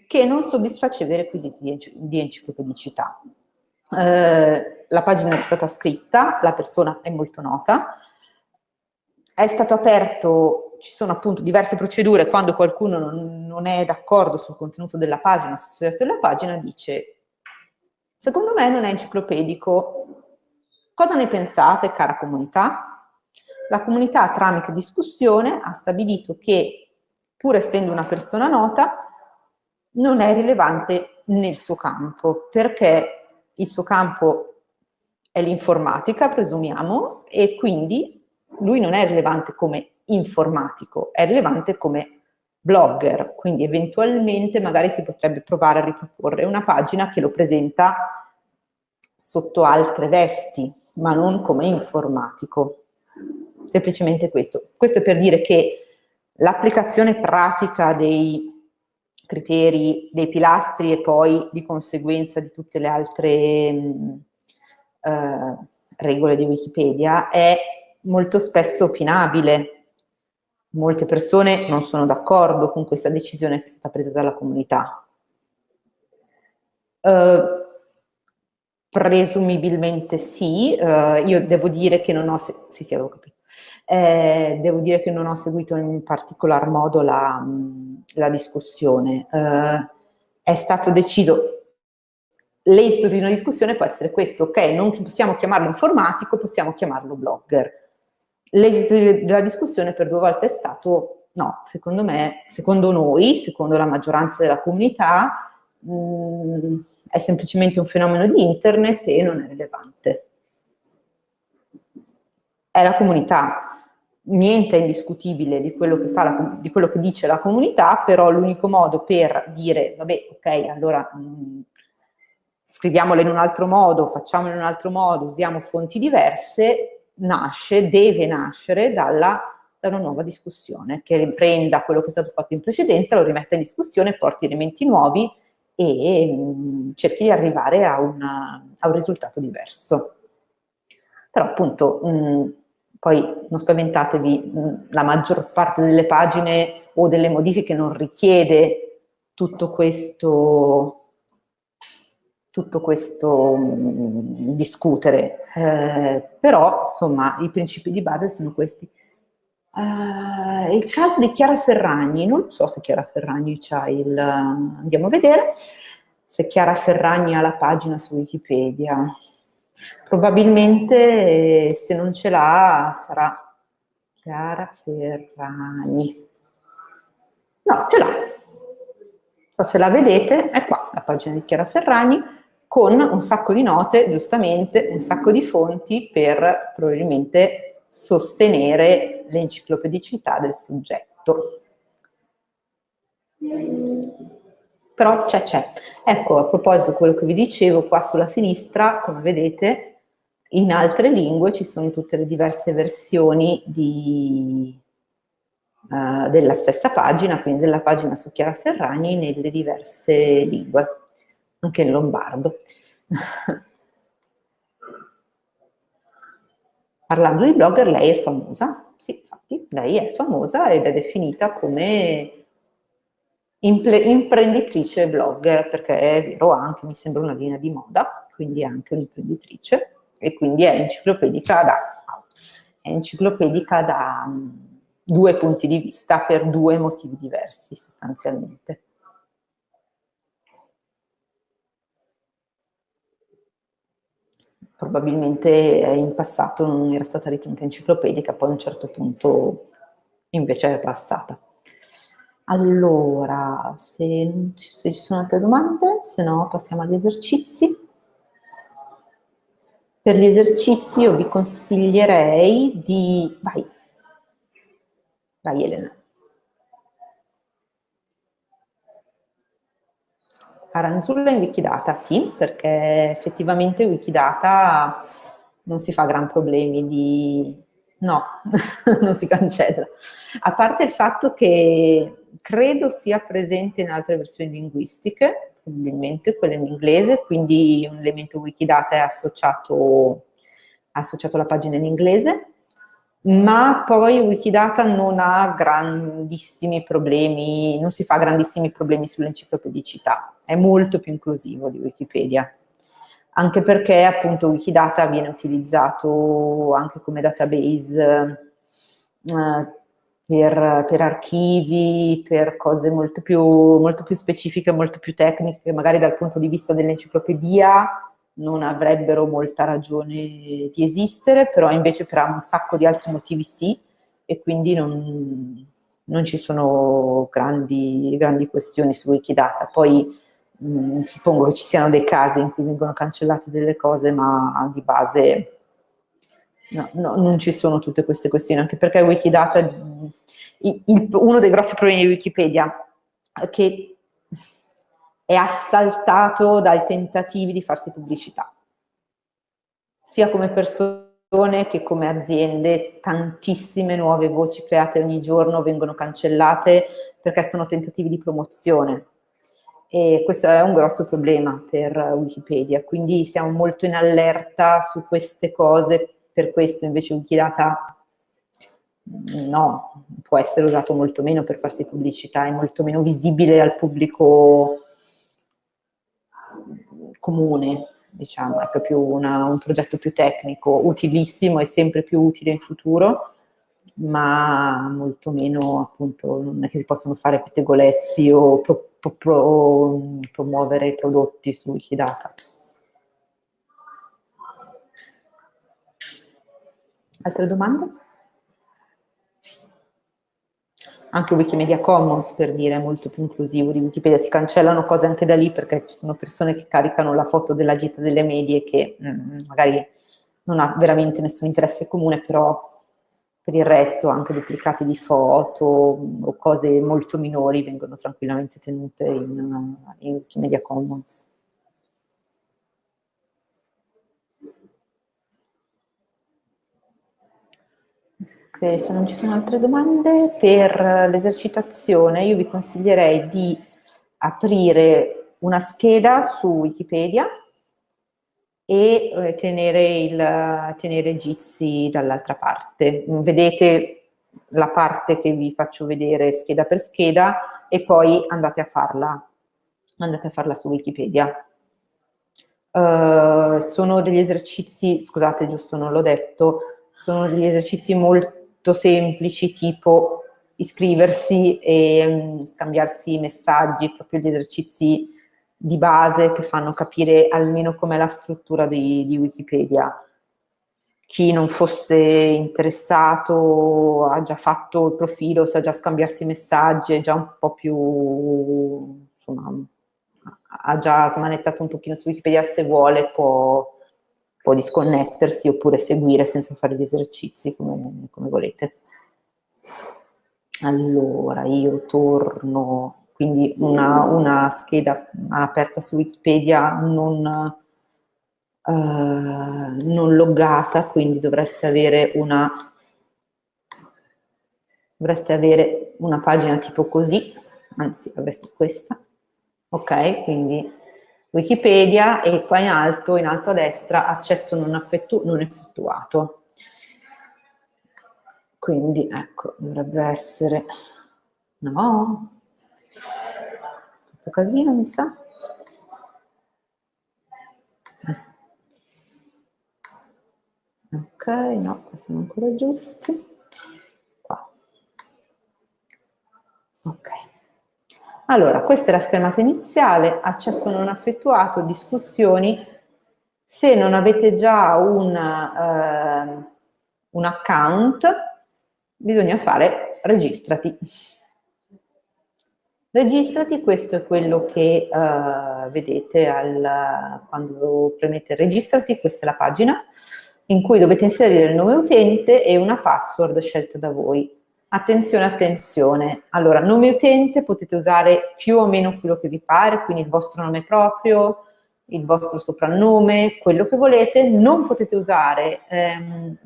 che non soddisfaceva i requisiti di, di enciclopedicità. Eh, la pagina è stata scritta, la persona è molto nota, è stato aperto, ci sono appunto diverse procedure, quando qualcuno non, non è d'accordo sul contenuto della pagina, sul soggetto della pagina, dice secondo me non è enciclopedico, cosa ne pensate cara comunità? La comunità tramite discussione ha stabilito che pur essendo una persona nota, non è rilevante nel suo campo, perché il suo campo è l'informatica, presumiamo, e quindi lui non è rilevante come informatico, è rilevante come blogger, quindi eventualmente magari si potrebbe provare a riproporre una pagina che lo presenta sotto altre vesti, ma non come informatico. Semplicemente questo. Questo è per dire che L'applicazione pratica dei criteri, dei pilastri e poi di conseguenza di tutte le altre mh, eh, regole di Wikipedia è molto spesso opinabile. Molte persone non sono d'accordo con questa decisione che è stata presa dalla comunità. Uh, presumibilmente sì, uh, io devo dire che non ho, sì, sì, avevo capito, eh, devo dire che non ho seguito in particolar modo la, la discussione. Eh, è stato deciso, l'esito di una discussione può essere questo, ok, non possiamo chiamarlo informatico, possiamo chiamarlo blogger. L'esito della discussione per due volte è stato, no, secondo me, secondo noi, secondo la maggioranza della comunità, mh, mm, è semplicemente un fenomeno di internet e non è rilevante. È la comunità niente è indiscutibile di quello, che la, di quello che dice la comunità, però l'unico modo per dire, vabbè, ok, allora mh, mm, scriviamolo in un altro modo, facciamolo in un altro modo, usiamo fonti diverse, nasce, deve nascere dalla, da una nuova discussione, che riprenda quello che è stato fatto in precedenza, lo rimetta in discussione, porti elementi nuovi e mh, mm, cerchi di arrivare a, una, a, un risultato diverso. Però appunto... Mh, mm, poi non spaventatevi, la maggior parte delle pagine o delle modifiche non richiede tutto questo tutto questo mh, mm, discutere, eh, però insomma i principi di base sono questi. Uh, il caso di Chiara Ferragni, non so se Chiara Ferragni c'ha il... andiamo a vedere se Chiara Ferragni ha la pagina su Wikipedia. Probabilmente eh, se non ce l'ha sarà Chiara Ferragni. No, ce l'ha. So se la vedete, è qua la pagina di Chiara Ferragni con un sacco di note, giustamente, un sacco di fonti per probabilmente sostenere l'enciclopedicità del soggetto. Però c'è, c'è. Ecco, a proposito di quello che vi dicevo, qua sulla sinistra, come vedete, in altre lingue ci sono tutte le diverse versioni di, uh, della stessa pagina, quindi della pagina su Chiara Ferragni nelle diverse lingue anche in lombardo. Parlando di blogger, lei è famosa, sì, infatti, lei è famosa ed è definita come imprenditrice blogger, perché è vero anche, mi sembra una linea di moda, quindi è anche un'imprenditrice, e quindi è enciclopedica da, è enciclopedica da mm, due punti di vista per due motivi diversi sostanzialmente. Probabilmente in passato non era stata ritenuta enciclopedica, poi a un certo punto invece è passata. Allora, se, se ci sono altre domande, se no passiamo agli esercizi. Per gli esercizi io vi consiglierei di... Vai, vai Elena. Aranzulla in Wikidata, sì, perché effettivamente Wikidata non si fa gran problemi di... no, <laughs> non si cancella. A parte il fatto che credo sia presente in altre versioni linguistiche, probabilmente quelle in inglese, quindi un elemento Wikidata è associato, associato alla pagina in inglese, ma poi Wikidata non ha grandissimi problemi, non si fa grandissimi problemi sull'enciclopedicità, è molto più inclusivo di Wikipedia, anche perché appunto Wikidata viene utilizzato anche come database eh, per, per, archivi, per cose molto più, molto più specifiche, molto più tecniche, magari dal punto di vista dell'enciclopedia non avrebbero molta ragione di esistere, però invece per un sacco di altri motivi sì, e quindi non, non ci sono grandi, grandi, questioni su Wikidata. Poi mh, mm, suppongo che ci siano dei casi in cui vengono cancellate delle cose, ma di base no, no, non ci sono tutte queste questioni, anche perché Wikidata, il, il, uno dei grossi problemi di Wikipedia che è assaltato dai tentativi di farsi pubblicità, sia come persone che come aziende, tantissime nuove voci create ogni giorno vengono cancellate perché sono tentativi di promozione. E questo è un grosso problema per Wikipedia, quindi siamo molto in allerta su queste cose, per questo invece Wikidata no, può essere usato molto meno per farsi pubblicità, è molto meno visibile al pubblico comune, diciamo, è proprio una, un progetto più tecnico, utilissimo e sempre più utile in futuro, ma molto meno appunto, non è che si possono fare pettegolezzi o pro, pro, pro, promuovere prodotti su Wikidata. Altre domande? Anche Wikimedia Commons per dire è molto più inclusivo di Wikipedia, si cancellano cose anche da lì perché ci sono persone che caricano la foto della gita delle medie che mh, mm, magari non ha veramente nessun interesse comune, però per il resto anche duplicati di foto o cose molto minori vengono tranquillamente tenute in, in Wikimedia Commons. Ok, se non ci sono altre domande, per l'esercitazione io vi consiglierei di aprire una scheda su Wikipedia e eh, tenere, il, tenere Jitsi dall'altra parte. Vedete la parte che vi faccio vedere scheda per scheda e poi andate a farla andate a farla su Wikipedia. Uh, sono degli esercizi, scusate giusto non l'ho detto, sono degli esercizi molto semplici tipo iscriversi e um, scambiarsi messaggi, proprio gli esercizi di base che fanno capire almeno com'è la struttura di, di Wikipedia. Chi non fosse interessato ha già fatto il profilo, sa già scambiarsi messaggi, è già un po' più, insomma, ha già smanettato un pochino su Wikipedia, se vuole può, può disconnettersi oppure seguire senza fare gli esercizi come, come volete. Allora, io torno, quindi una, una scheda aperta su Wikipedia non, uh, non loggata, quindi dovreste avere una dovreste avere una pagina tipo così, anzi avreste questa, ok? Quindi Wikipedia e qua in alto, in alto a destra, accesso non, effettu non effettuato. Quindi ecco, dovrebbe essere... No? Fatto casino, mi sa. Ok, no, qua siamo ancora giusti. Qua. Ok. Allora, questa è la schermata iniziale, accesso non effettuato, discussioni. Se non avete già un, eh, un account, bisogna fare registrati. Registrati, questo è quello che eh, vedete al, quando premete registrati, questa è la pagina in cui dovete inserire il nome utente e una password scelta da voi. Attenzione, attenzione. Allora, nome utente potete usare più o meno quello che vi pare, quindi il vostro nome proprio, il vostro soprannome, quello che volete. Non potete usare ehm,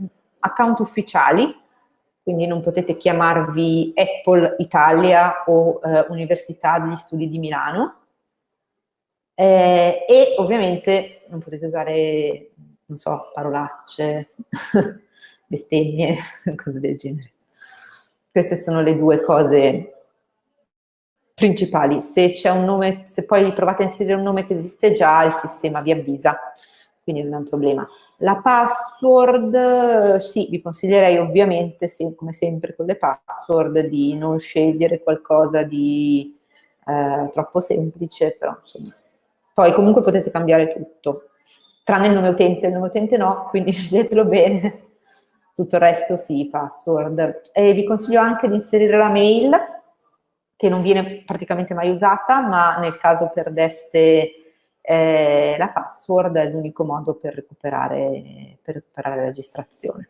account ufficiali, quindi non potete chiamarvi Apple Italia o eh, Università degli Studi di Milano. Eh, e ovviamente non potete usare, non so, parolacce, <laughs> bestemmie, <laughs> cose del genere. Queste sono le due cose principali. Se c'è un nome, se poi provate a inserire un nome che esiste già, il sistema vi avvisa, quindi non è un problema. La password, sì, vi consiglierei ovviamente, sì, come sempre con le password, di non scegliere qualcosa di eh, troppo semplice, però insomma. Poi comunque potete cambiare tutto, tranne il nome utente, il nome utente no, quindi <laughs> sceglietelo bene tutto il resto sì, password. E vi consiglio anche di inserire la mail, che non viene praticamente mai usata, ma nel caso perdeste eh, la password è l'unico modo per recuperare, per recuperare la registrazione.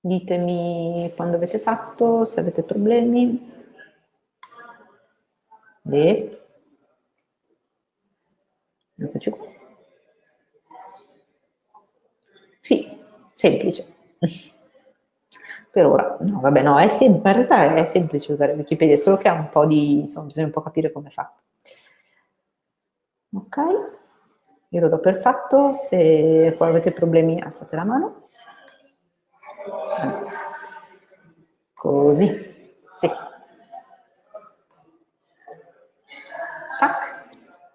Ditemi quando avete fatto, se avete problemi. Beh. Eccoci qua. Sì, semplice. <laughs> per ora, no, vabbè, no, è in realtà è semplice usare Wikipedia, solo che ha un po' di, insomma, bisogna un po' capire come è fatto. Ok, io lo do per fatto, se poi avete problemi alzate la mano. Così, sì. Tac.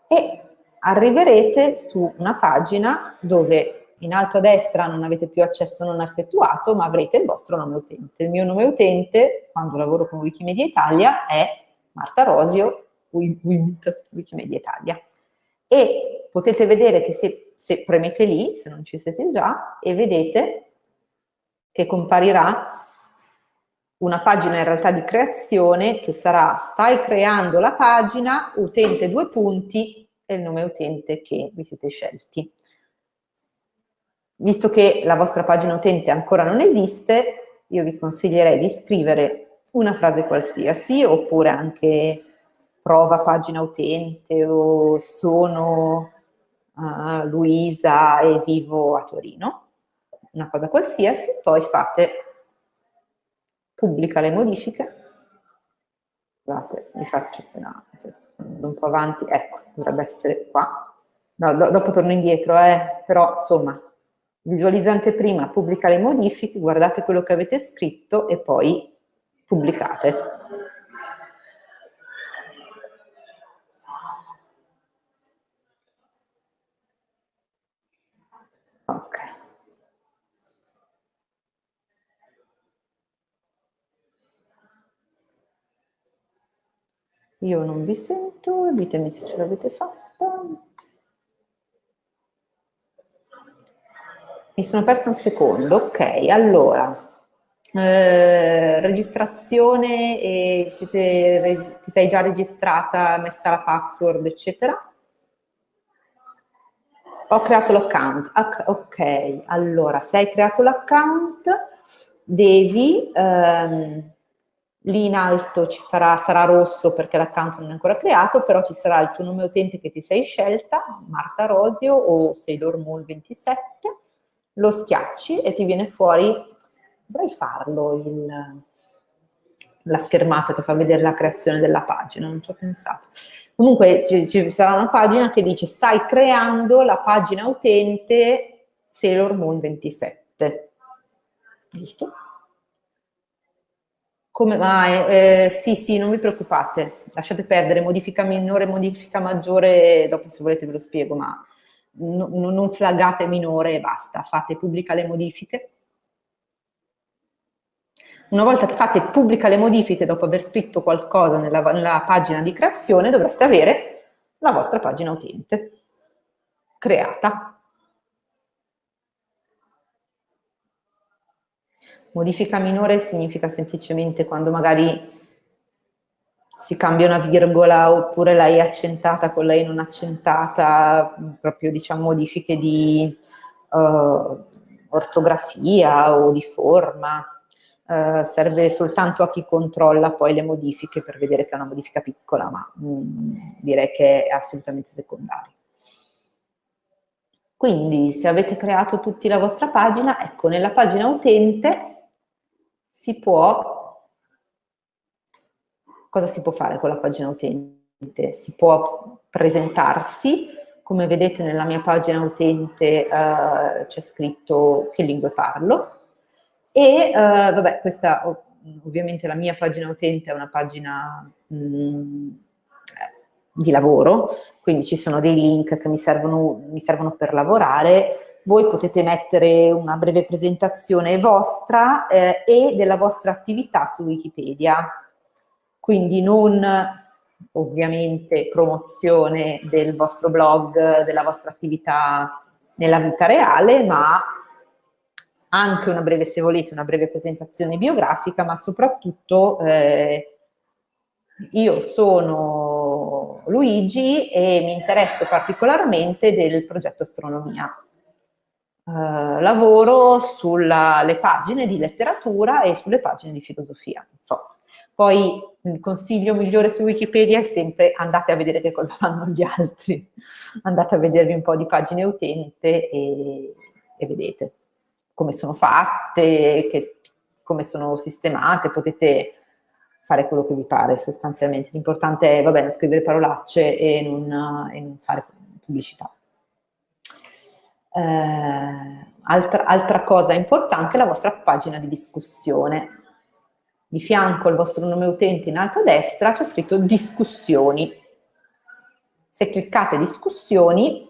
E arriverete su una pagina dove in alto a destra non avete più accesso non effettuato, ma avrete il vostro nome utente. Il mio nome utente, quando lavoro con Wikimedia Italia, è Marta Rosio, WIMT, Wikimedia Italia. E potete vedere che se, se premete lì, se non ci siete già, e vedete che comparirà una pagina in realtà di creazione che sarà stai creando la pagina, utente due punti, e il nome utente che vi siete scelti. Visto che la vostra pagina utente ancora non esiste, io vi consiglierei di scrivere una frase qualsiasi, oppure anche prova pagina utente o sono uh, Luisa e vivo a Torino, una cosa qualsiasi, poi fate pubblica le modifiche, scusate, vi faccio una, un po' avanti, ecco, dovrebbe essere qua. No, do, dopo torno indietro, eh, però insomma, visualizzante prima, pubblica le modifiche, guardate quello che avete scritto e poi pubblicate. Ok. Io non vi sento, ditemi se ce l'avete fatta. Mi sono persa un secondo, ok, allora, eh, registrazione, e siete, ti sei già registrata, messa la password, eccetera? Ho creato l'account, ok, allora, se hai creato l'account, devi, ehm, lì in alto ci sarà, sarà rosso perché l'account non è ancora creato, però ci sarà il tuo nome utente che ti sei scelta, Marta Rosio o Sailor Moon 27, lo schiacci e ti viene fuori, dovrei farlo, il, la schermata che fa vedere la creazione della pagina, non ci ho pensato. Comunque ci, ci, sarà una pagina che dice stai creando la pagina utente Sailor Moon 27, giusto? Come mai? Eh, sì, sì, non vi preoccupate, lasciate perdere, modifica minore, modifica maggiore, dopo se volete ve lo spiego, ma no, non flaggate minore e basta, fate pubblica le modifiche. Una volta che fate pubblica le modifiche dopo aver scritto qualcosa nella, nella pagina di creazione, dovreste avere la vostra pagina utente creata. Modifica minore significa semplicemente quando magari si cambia una virgola oppure l'hai accentata con lei non accentata, proprio diciamo modifiche di uh, ortografia o di forma. Uh, serve soltanto a chi controlla poi le modifiche per vedere che è una modifica piccola, ma mh, mm, direi che è assolutamente secondaria. Quindi se avete creato tutti la vostra pagina, ecco, nella pagina utente si può. Cosa si può fare con la pagina utente? Si può presentarsi, come vedete nella mia pagina utente uh, c'è scritto che lingue parlo. E uh, vabbè questa ovviamente la mia pagina utente è una pagina mh, mm, di lavoro, quindi ci sono dei link che mi servono, mi servono per lavorare, voi potete mettere una breve presentazione vostra eh, e della vostra attività su Wikipedia, quindi non ovviamente promozione del vostro blog, della vostra attività nella vita reale, ma anche una breve, se volete, una breve presentazione biografica, ma soprattutto eh, io sono Luigi e mi interesso particolarmente del progetto astronomia. Uh, lavoro sulle pagine di letteratura e sulle pagine di filosofia. So, poi il consiglio migliore su Wikipedia è sempre andate a vedere che cosa <laughs> fanno gli altri, andate a vedervi un po' di pagine utente e, e vedete come sono fatte, che, come sono sistemate, potete fare quello che vi pare sostanzialmente. L'importante è, vabbè, non scrivere parolacce e non, e non fare pubblicità. Eh, altra, altra cosa importante è la vostra pagina di discussione di fianco al vostro nome utente in alto a destra c'è scritto discussioni. Se cliccate discussioni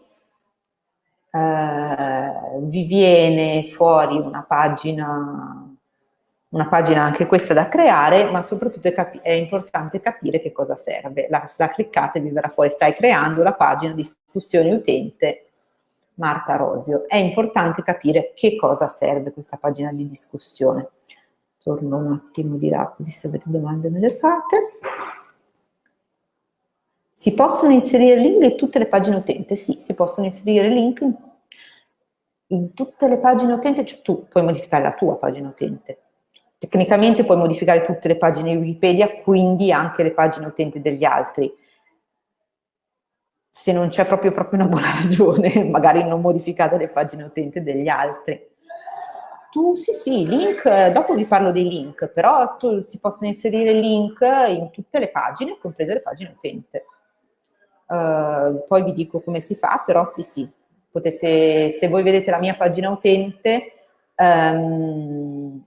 eh, vi viene fuori una pagina, una pagina anche questa da creare, ma soprattutto è, è importante capire che cosa serve. La, la cliccate vi verrà fuori, stai creando la pagina discussioni utente Marta Rosio. È importante capire che cosa serve questa pagina di discussione torno un attimo di là così se avete domande me le fate. Si possono inserire link in tutte le pagine utente? Sì, si possono inserire link in, tutte le pagine utente, cioè tu puoi modificare la tua pagina utente. Tecnicamente puoi modificare tutte le pagine di Wikipedia, quindi anche le pagine utente degli altri. Se non c'è proprio, proprio una buona <laughs> ragione, magari non modificate le pagine utente degli altri tu sì sì, link, dopo vi parlo dei link, però tu, si possono inserire link in tutte le pagine, comprese le pagine utente. Uh, poi vi dico come si fa, però sì sì, potete, se voi vedete la mia pagina utente, um,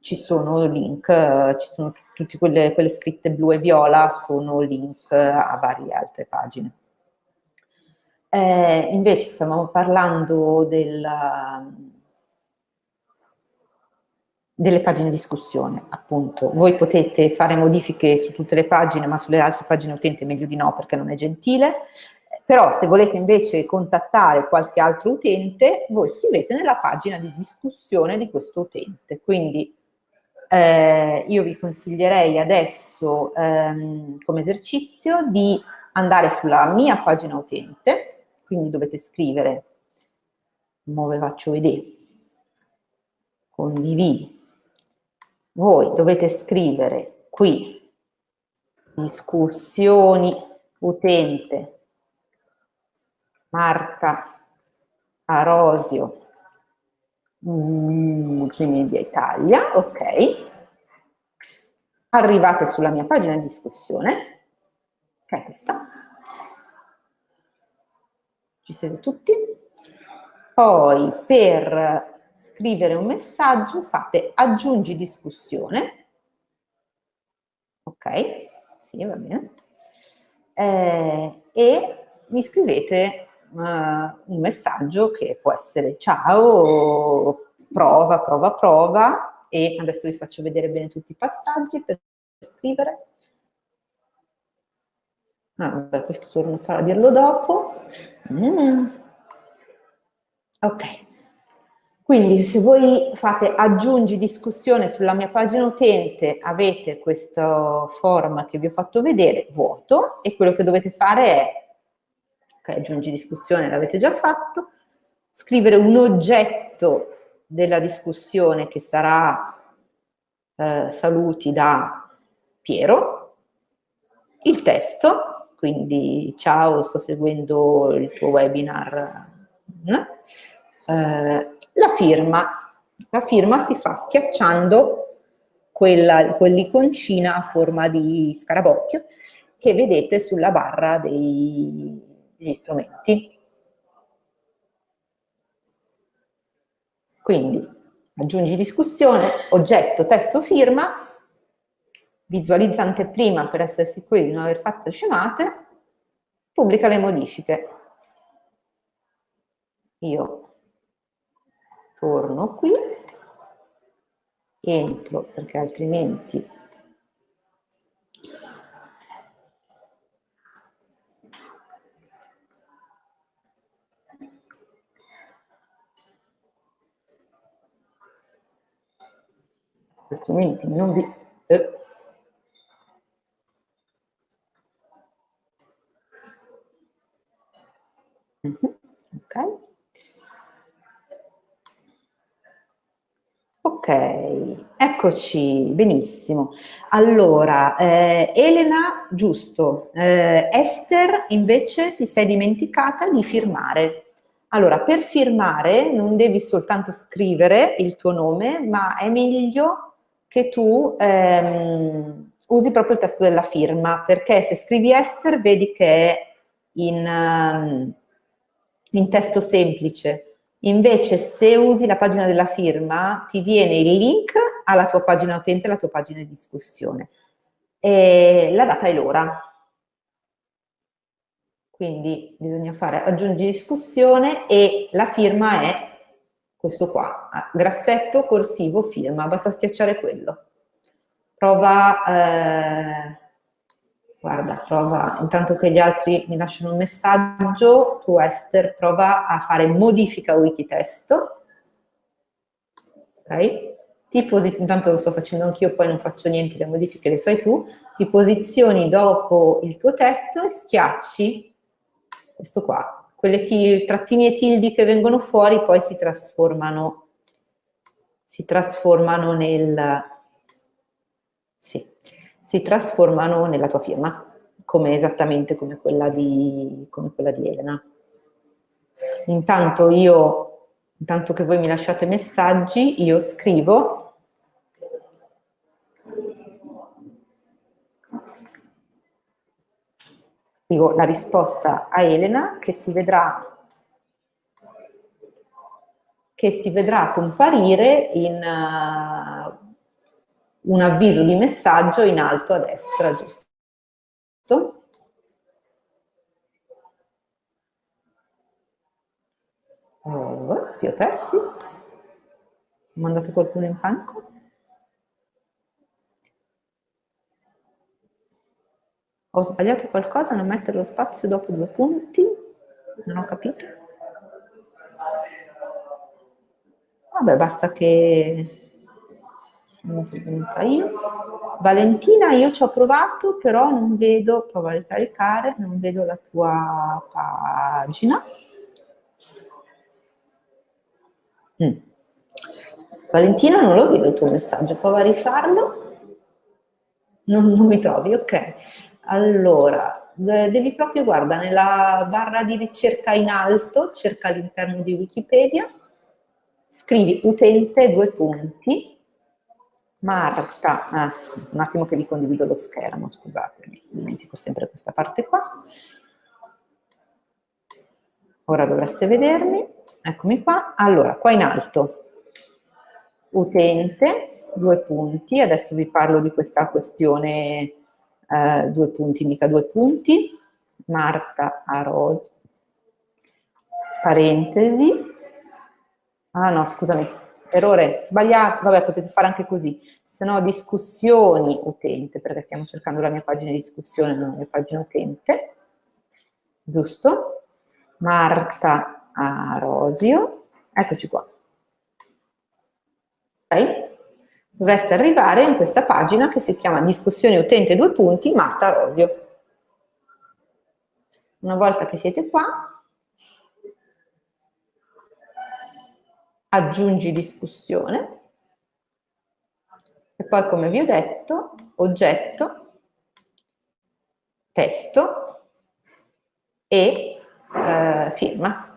ci sono link, ci sono tutte quelle, quelle scritte blu e viola, sono link a varie altre pagine. Eh, invece stavamo parlando del, delle pagine di discussione, appunto. Voi potete fare modifiche su tutte le pagine, ma sulle altre pagine utente meglio di no perché non è gentile. Però se volete invece contattare qualche altro utente, voi scrivete nella pagina di discussione di questo utente. Quindi eh, io vi consiglierei adesso ehm, come esercizio di andare sulla mia pagina utente, quindi dovete scrivere, come ve faccio vedere, condividi, voi dovete scrivere qui discussioni utente Marta Arosio Multimedia Italia, ok. Arrivate sulla mia pagina di discussione, che è questa. Ci siete tutti? Poi per scrivere un messaggio fate aggiungi discussione. Ok, sì, va bene. Eh, e mi scrivete uh, un messaggio che può essere ciao, prova, prova, prova e adesso vi faccio vedere bene tutti i passaggi per scrivere. Ah, vabbè, questo torno a dirlo dopo. Mm. Ok. Quindi se voi fate aggiungi discussione sulla mia pagina utente, avete questo form che vi ho fatto vedere, vuoto, e quello che dovete fare è ok, aggiungi discussione, l'avete già fatto, scrivere un oggetto della discussione che sarà eh, saluti da Piero, il testo, quindi ciao, sto seguendo il tuo webinar, eh, la firma, la firma si fa schiacciando quell'iconcina a forma di scarabocchio che vedete sulla barra dei, gli strumenti. Quindi aggiungi discussione, oggetto, testo, firma, visualizza anteprima per essere sicuri di non aver fatto scemate, pubblica le modifiche. Io torno qui, entro perché altrimenti altrimenti non vi... Eh. Mm -hmm. Ok. Ok, eccoci, benissimo. Allora, eh, Elena, giusto, eh, Esther invece ti sei dimenticata di firmare. Allora, per firmare non devi soltanto scrivere il tuo nome, ma è meglio che tu ehm, usi proprio il testo della firma, perché se scrivi Esther vedi che è in, um, in testo semplice, invece se usi la pagina della firma ti viene il link alla tua pagina utente, alla tua pagina di discussione, e la data è l'ora. Quindi bisogna fare aggiungi discussione e la firma è questo qua, grassetto corsivo firma, basta schiacciare quello. Prova, eh, guarda, prova, intanto che gli altri mi lasciano un messaggio, tu Esther prova a fare modifica wikitesto, ok? Ti intanto lo sto facendo anch'io, poi non faccio niente, le modifiche le fai tu, ti posizioni dopo il tuo testo e schiacci questo qua, quelle trattini e tildi che vengono fuori poi si trasformano, si trasformano nel, sì, si trasformano nella tua firma, come esattamente come quella di, come quella di Elena. Intanto io, intanto che voi mi lasciate messaggi, io scrivo scrivo la risposta a Elena che si vedrà che si vedrà comparire in, un avviso di messaggio in alto a destra, giusto? Oh, vi persi? Ho mandato qualcuno in panco? Ho sbagliato qualcosa non mettere lo spazio dopo due punti? Non ho capito. Vabbè, basta che io. Valentina, io ci ho provato, però non vedo, prova a ricaricare, non vedo la tua pagina. Mm. Valentina, non lo vedo il tuo messaggio, prova a rifarlo. Non, non mi trovi, ok. Allora, devi proprio, guarda, nella barra di ricerca in alto, cerca all'interno di Wikipedia, scrivi utente, due punti, Marta, ah, un attimo che vi condivido lo schermo, scusatemi, dimentico sempre questa parte qua. Ora dovreste vedermi, eccomi qua. Allora, qua in alto, utente, due punti, adesso vi parlo di questa questione, eh, due punti, mica due punti, Marta Aros, parentesi, ah no, scusami, errore, sbagliato, vabbè potete fare anche così, se no discussioni utente, perché stiamo cercando la mia pagina di discussione, non la mia pagina utente, giusto? Marta Arosio, eccoci qua. Ok? Dovreste arrivare in questa pagina che si chiama discussione utente due punti Marta Arosio. Una volta che siete qua, aggiungi discussione e poi come vi ho detto oggetto, testo e eh, firma.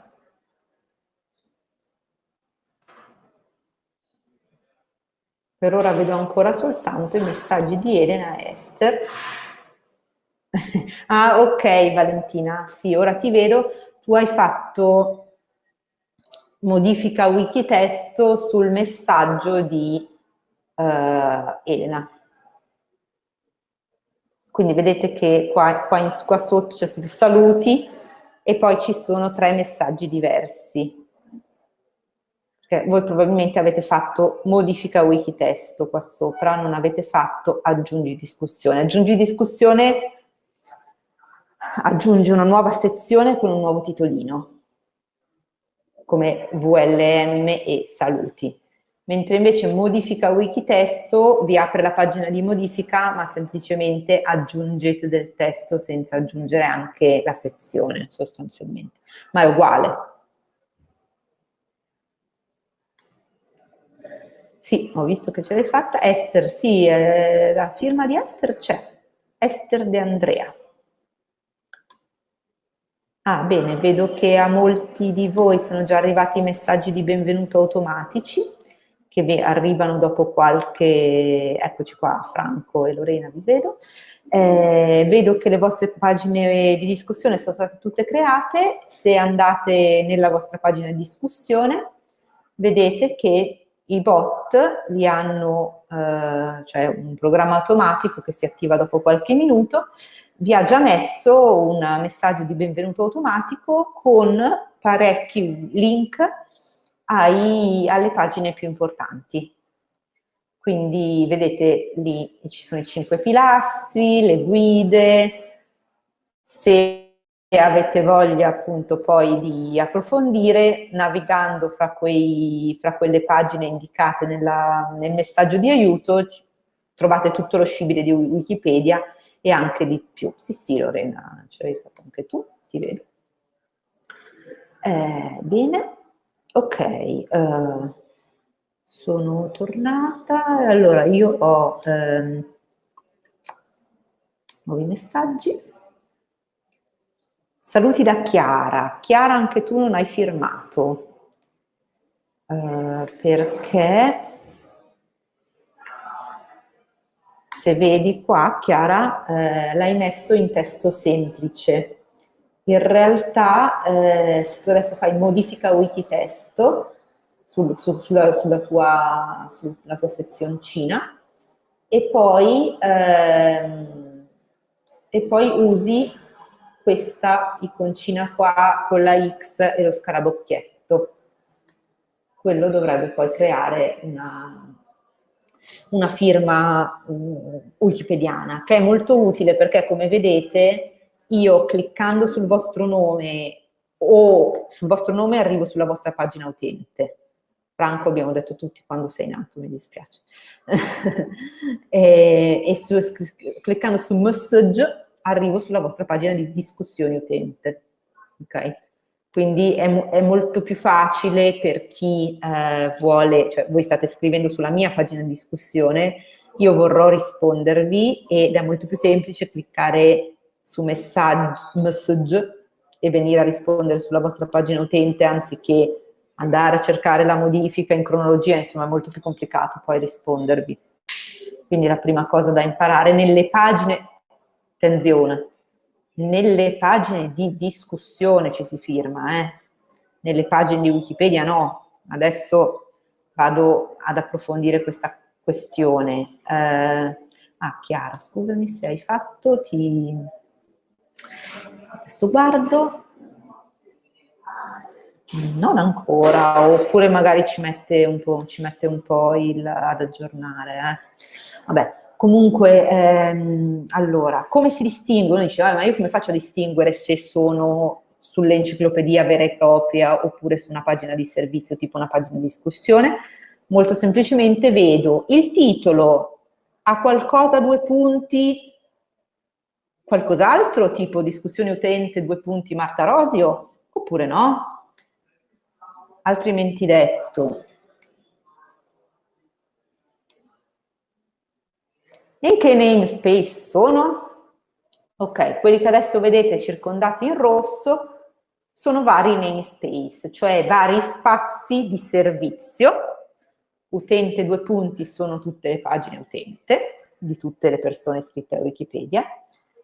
Per ora vedo ancora soltanto i messaggi di Elena e Esther. <laughs> ah, ok Valentina, sì, ora ti vedo. Tu hai fatto modifica wikitesto sul messaggio di uh, Elena. Quindi vedete che qua, qua, in, qua sotto c'è scritto saluti e poi ci sono tre messaggi diversi. Perché voi probabilmente avete fatto modifica wikitesto qua sopra, non avete fatto aggiungi discussione. Aggiungi discussione aggiunge una nuova sezione con un nuovo titolino come VLM e saluti. Mentre invece modifica wikitesto vi apre la pagina di modifica ma semplicemente aggiungete del testo senza aggiungere anche la sezione sostanzialmente, ma è uguale. Sì, ho visto che ce l'hai fatta. Esther, sì, eh, la firma di Esther c'è. Esther De Andrea. Ah, bene, vedo che a molti di voi sono già arrivati i messaggi di benvenuto automatici che vi arrivano dopo qualche... Eccoci qua, Franco e Lorena, vi vedo. Eh, vedo che le vostre pagine di discussione sono state tutte create. Se andate nella vostra pagina di discussione, vedete che i bot li hanno, eh, cioè un programma automatico che si attiva dopo qualche minuto, vi ha già messo un messaggio di benvenuto automatico con parecchi link ai, alle pagine più importanti. Quindi vedete lì ci sono i cinque pilastri, le guide, se avete voglia appunto poi di approfondire, navigando fra, quei, fra quelle pagine indicate nella, nel messaggio di aiuto, trovate tutto lo scibile di Wikipedia e anche di più. Sì, sì, Lorena, ce l'hai fatto anche tu, ti vedo. Eh, bene, ok, eh, sono tornata. Allora, io ho ehm, nuovi messaggi. Saluti da Chiara. Chiara, anche tu non hai firmato. Eh, perché se vedi qua, Chiara, eh, l'hai messo in testo semplice. In realtà, eh, se tu adesso fai modifica wikitesto sul, su, sulla, sulla, tua, sulla tua sezioncina, e poi, ehm, e poi usi questa iconcina qua con la X e lo scarabocchietto. Quello dovrebbe poi creare una, una firma um, wikipediana, che è molto utile perché come vedete io cliccando sul vostro nome o sul vostro nome arrivo sulla vostra pagina utente. Franco abbiamo detto tutti quando sei nato, mi dispiace. <laughs> e, e su, cliccando su message arrivo sulla vostra pagina di discussione utente. Ok? Quindi è, è, molto più facile per chi eh, vuole, cioè voi state scrivendo sulla mia pagina di discussione, io vorrò rispondervi ed è molto più semplice cliccare su message e venire a rispondere sulla vostra pagina utente anziché andare a cercare la modifica in cronologia, insomma è molto più complicato poi rispondervi. Quindi la prima cosa da imparare nelle pagine, attenzione, nelle pagine di discussione ci si firma, eh? nelle pagine di Wikipedia no. Adesso vado ad approfondire questa questione. Eh, ah, Chiara, scusami se hai fatto, ti... Adesso guardo. Non ancora, oppure magari ci mette un po', mette un po il, ad aggiornare. Eh. Vabbè, Comunque, ehm, allora, come si distinguono? Dice, ah, ma io come faccio a distinguere se sono sull'enciclopedia vera e propria oppure su una pagina di servizio, tipo una pagina di discussione? Molto semplicemente vedo il titolo, ha qualcosa, due punti, qualcos'altro, tipo discussione utente, due punti Marta Rosio, oppure no? Altrimenti detto, In che namespace sono? Ok, quelli che adesso vedete circondati in rosso sono vari namespace, cioè vari spazi di servizio. Utente due punti sono tutte le pagine utente di tutte le persone iscritte a Wikipedia.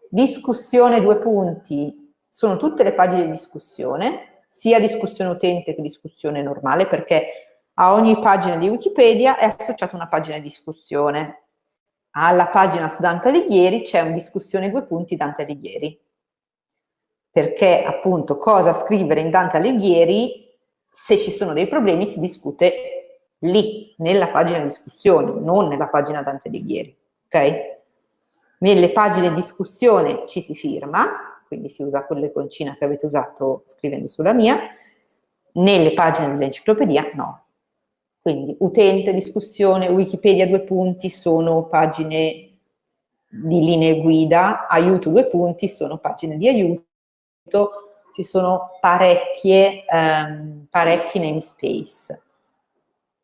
Discussione due punti sono tutte le pagine di discussione, sia discussione utente che discussione normale, perché a ogni pagina di Wikipedia è associata una pagina di discussione alla pagina su Dante Alighieri c'è una discussione due punti Dante Alighieri. Perché appunto cosa scrivere in Dante Alighieri, se ci sono dei problemi si discute lì, nella pagina di discussione, non nella pagina Dante Alighieri. Ok? Nelle pagine di discussione ci si firma, quindi si usa quell'iconcina che avete usato scrivendo sulla mia, nelle pagine dell'enciclopedia no, quindi utente, discussione, Wikipedia due punti sono pagine di linee guida, aiuto due punti sono pagine di aiuto, ci sono parecchie, um, parecchi namespace.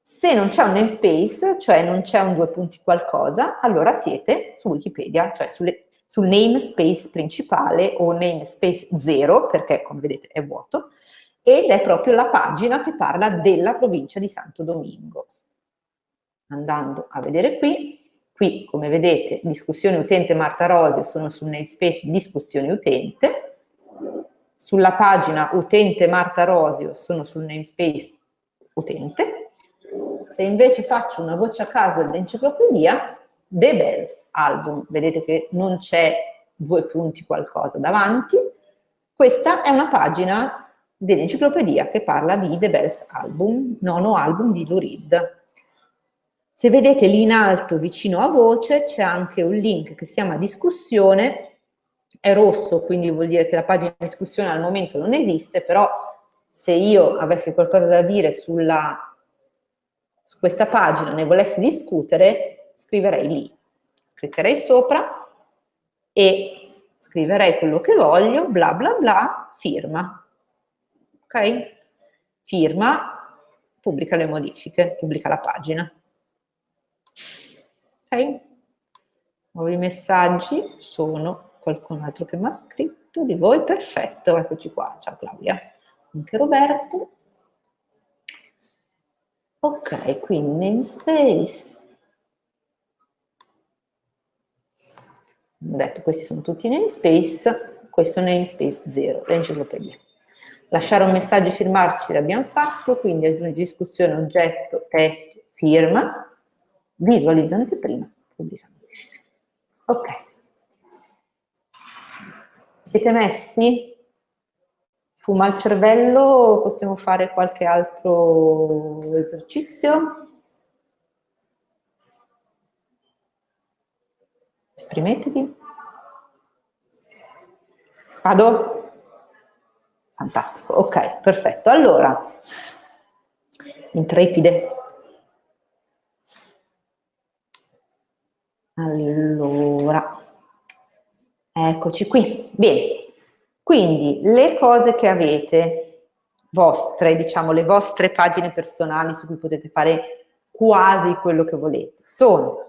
Se non c'è un namespace, cioè non c'è un due punti qualcosa, allora siete su Wikipedia, cioè sulle, sul namespace principale o namespace 0, perché come vedete è vuoto, ed è proprio la pagina che parla della provincia di Santo Domingo. Andando a vedere qui, qui come vedete discussione utente Marta Rosio sono sul namespace discussione utente, sulla pagina utente Marta Rosio sono sul namespace utente, se invece faccio una voce a caso dell'enciclopedia, The Bells Album, vedete che non c'è due punti qualcosa davanti, questa è una pagina dell'enciclopedia che parla di The Bells Album, nono album di Lou Reed. Se vedete lì in alto vicino a voce c'è anche un link che si chiama discussione, è rosso quindi vuol dire che la pagina di discussione al momento non esiste, però se io avessi qualcosa da dire sulla, su questa pagina, ne volessi discutere, scriverei lì. Cliccherei sopra e scriverei quello che voglio, bla bla bla, firma ok? Firma, pubblica le modifiche, pubblica la pagina. Ok? Nuovi messaggi sono qualcun altro che mi ha scritto di voi, perfetto, eccoci qua, ciao Claudia, anche Roberto. Ok, quindi namespace. Detto questi sono tutti namespace, questo namespace 0, l'enciclopedia. Lasciare un messaggio e firmarci l'abbiamo fatto, quindi aggiungi discussione, oggetto, testo, firma, visualizza anteprima, pubblicamente. Ok. Siete messi? Fuma il cervello, possiamo fare qualche altro esercizio? Esprimetevi. Vado? Fantastico, ok, perfetto. Allora, intrepide. Allora, eccoci qui. Bene, quindi le cose che avete vostre, diciamo le vostre pagine personali su cui potete fare quasi quello che volete, sono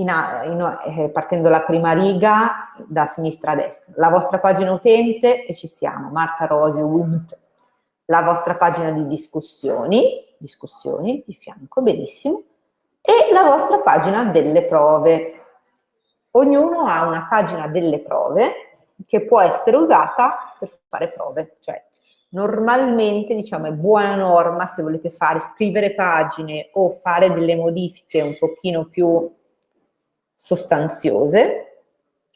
in, in, eh, partendo dalla prima riga da sinistra a destra, la vostra pagina utente e ci siamo, Marta Rosio, Wimt, la vostra pagina di discussioni, discussioni di fianco, benissimo, e la vostra pagina delle prove. Ognuno ha una pagina delle prove che può essere usata per fare prove, cioè normalmente diciamo è buona norma se volete fare scrivere pagine o fare delle modifiche un pochino più sostanziose,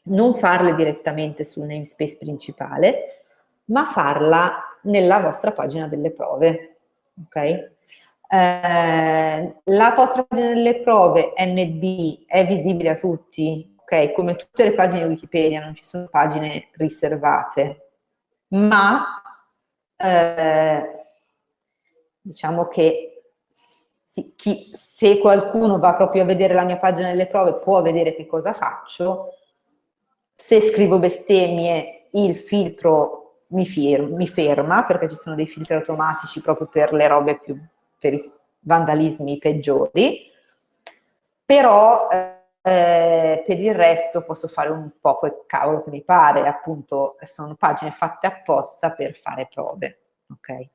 non farle direttamente sul namespace principale, ma farla nella vostra pagina delle prove. Okay? Eh, la vostra pagina delle prove NB è visibile a tutti, ok? Come tutte le pagine Wikipedia, non ci sono pagine riservate, ma eh, diciamo che chi, se qualcuno va proprio a vedere la mia pagina delle prove può vedere che cosa faccio, se scrivo bestemmie il filtro mi, firma, mi ferma perché ci sono dei filtri automatici proprio per le robe più, per i vandalismi peggiori, però eh, per il resto posso fare un po' quel cavolo che mi pare, appunto sono pagine fatte apposta per fare prove, ok?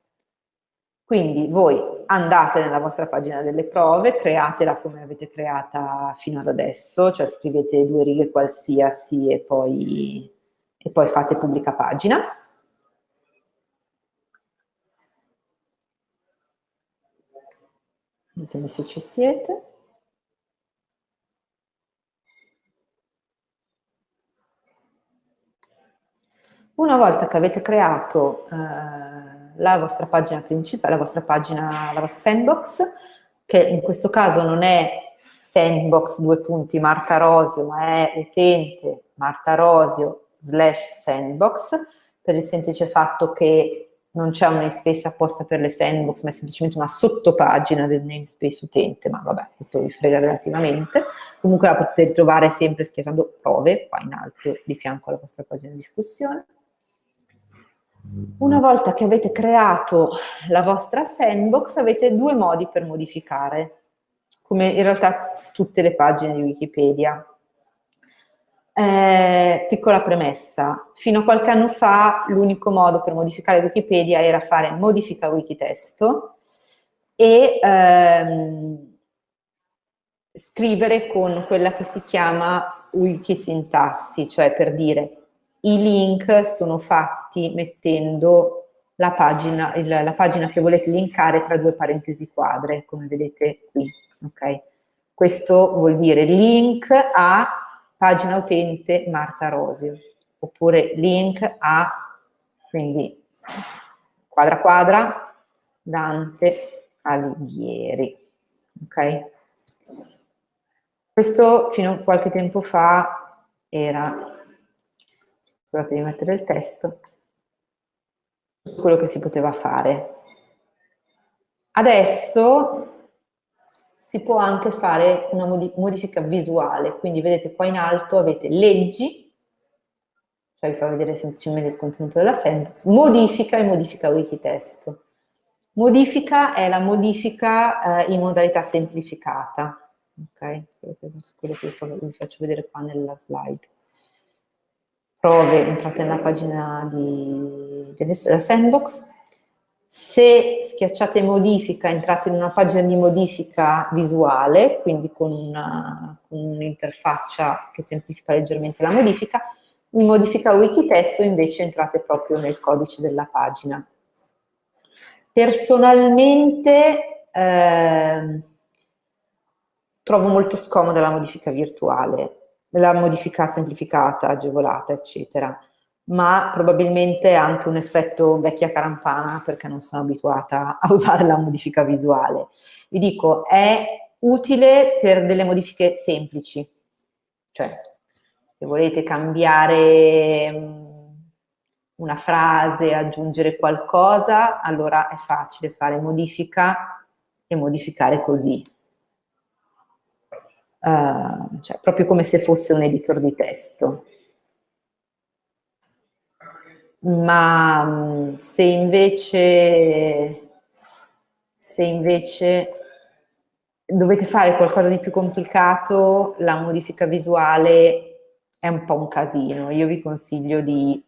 Quindi voi andate nella vostra pagina delle prove, createla come avete creata fino ad adesso, cioè scrivete due righe qualsiasi e poi, e poi fate pubblica pagina. Ditemi se ci siete. Una volta che avete creato eh, la vostra pagina principale, la vostra pagina, la vostra sandbox, che in questo caso non è sandbox due punti Marta Rosio, ma è utente Marta Rosio slash sandbox, per il semplice fatto che non c'è un namespace apposta per le sandbox, ma è semplicemente una sottopagina del namespace utente, ma vabbè, questo vi frega relativamente. Comunque la potete ritrovare sempre schiacciando prove, qua in alto, di fianco alla vostra pagina di discussione. Una volta che avete creato la vostra sandbox avete due modi per modificare, come in realtà tutte le pagine di Wikipedia. Eh, piccola premessa, fino a qualche anno fa l'unico modo per modificare Wikipedia era fare modifica wikitesto e ehm, scrivere con quella che si chiama wikisintassi, cioè per dire i link sono fatti mettendo la pagina, il, la pagina che volete linkare tra due parentesi quadre, come vedete qui. Okay? Questo vuol dire link a pagina utente Marta Rosio, oppure link a, quindi quadra quadra, Dante Alighieri. Ok? Questo fino a qualche tempo fa era scusate di mettere il testo, quello che si poteva fare. Adesso si può anche fare una modifica visuale, quindi vedete qua in alto avete leggi, cioè vi fa vedere semplicemente il contenuto della sentence, modifica e modifica wikitesto. Modifica è la modifica eh, in modalità semplificata, ok? Quello che vi faccio vedere qua nella slide prove, entrate nella pagina di, della sandbox, se schiacciate modifica entrate in una pagina di modifica visuale, quindi con un'interfaccia un che semplifica leggermente la modifica, in modifica wikitesto invece entrate proprio nel codice della pagina. Personalmente eh, trovo molto scomoda la modifica virtuale, la modifica semplificata, agevolata, eccetera, ma probabilmente anche un effetto vecchia carampana perché non sono abituata a usare la modifica visuale. Vi dico, è utile per delle modifiche semplici, cioè se volete cambiare mm, una frase, aggiungere qualcosa, allora è facile fare modifica e modificare così. Uh, cioè proprio come se fosse un editor di testo. Ma mm, se invece, se invece dovete fare qualcosa di più complicato, la modifica visuale è un po' un casino. Io vi consiglio di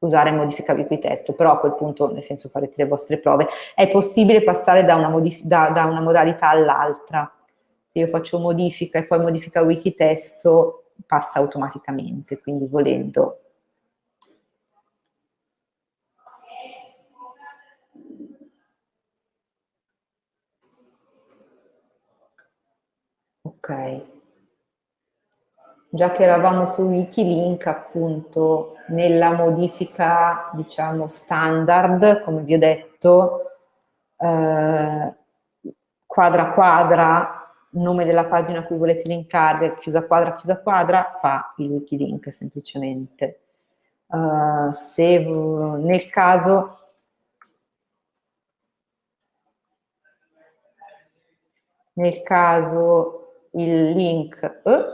usare modifica testo, però a quel punto, nel senso farete le vostre prove, è possibile passare da una, da, da una modalità all'altra. Se io faccio modifica e poi modifica wikitesto, passa automaticamente, quindi volendo. Ok. Già che eravamo su Wikilink, appunto, nella modifica, diciamo, standard, come vi ho detto, eh, quadra quadra, nome della pagina a cui volete linkare, chiusa quadra, chiusa quadra, fa il Wikilink semplicemente. Uh, se nel caso nel caso il link eh,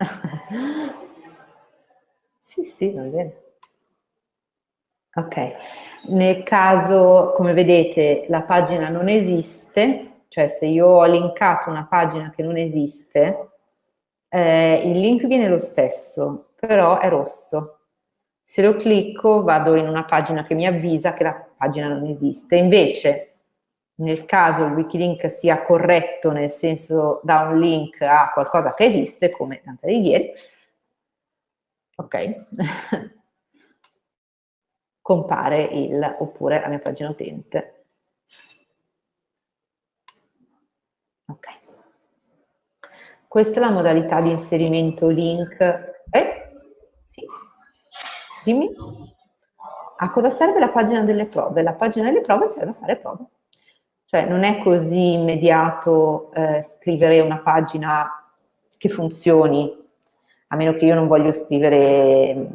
<laughs> sì, sì, va bene. Ok, nel caso, come vedete, la pagina non esiste, cioè se io ho linkato una pagina che non esiste, eh, il link viene lo stesso, però è rosso. Se lo clicco vado in una pagina che mi avvisa che la pagina non esiste. Invece, nel caso il wikilink sia corretto, nel senso da un link a qualcosa che esiste, come tante righiere, ok, <laughs> compare il, oppure la mia pagina utente. Ok. Questa è la modalità di inserimento link. Eh? Sì. Dimmi. A cosa serve la pagina delle prove? La pagina delle prove serve a fare prove. Cioè non è così immediato eh, scrivere una pagina che funzioni, a meno che io non voglio scrivere mm,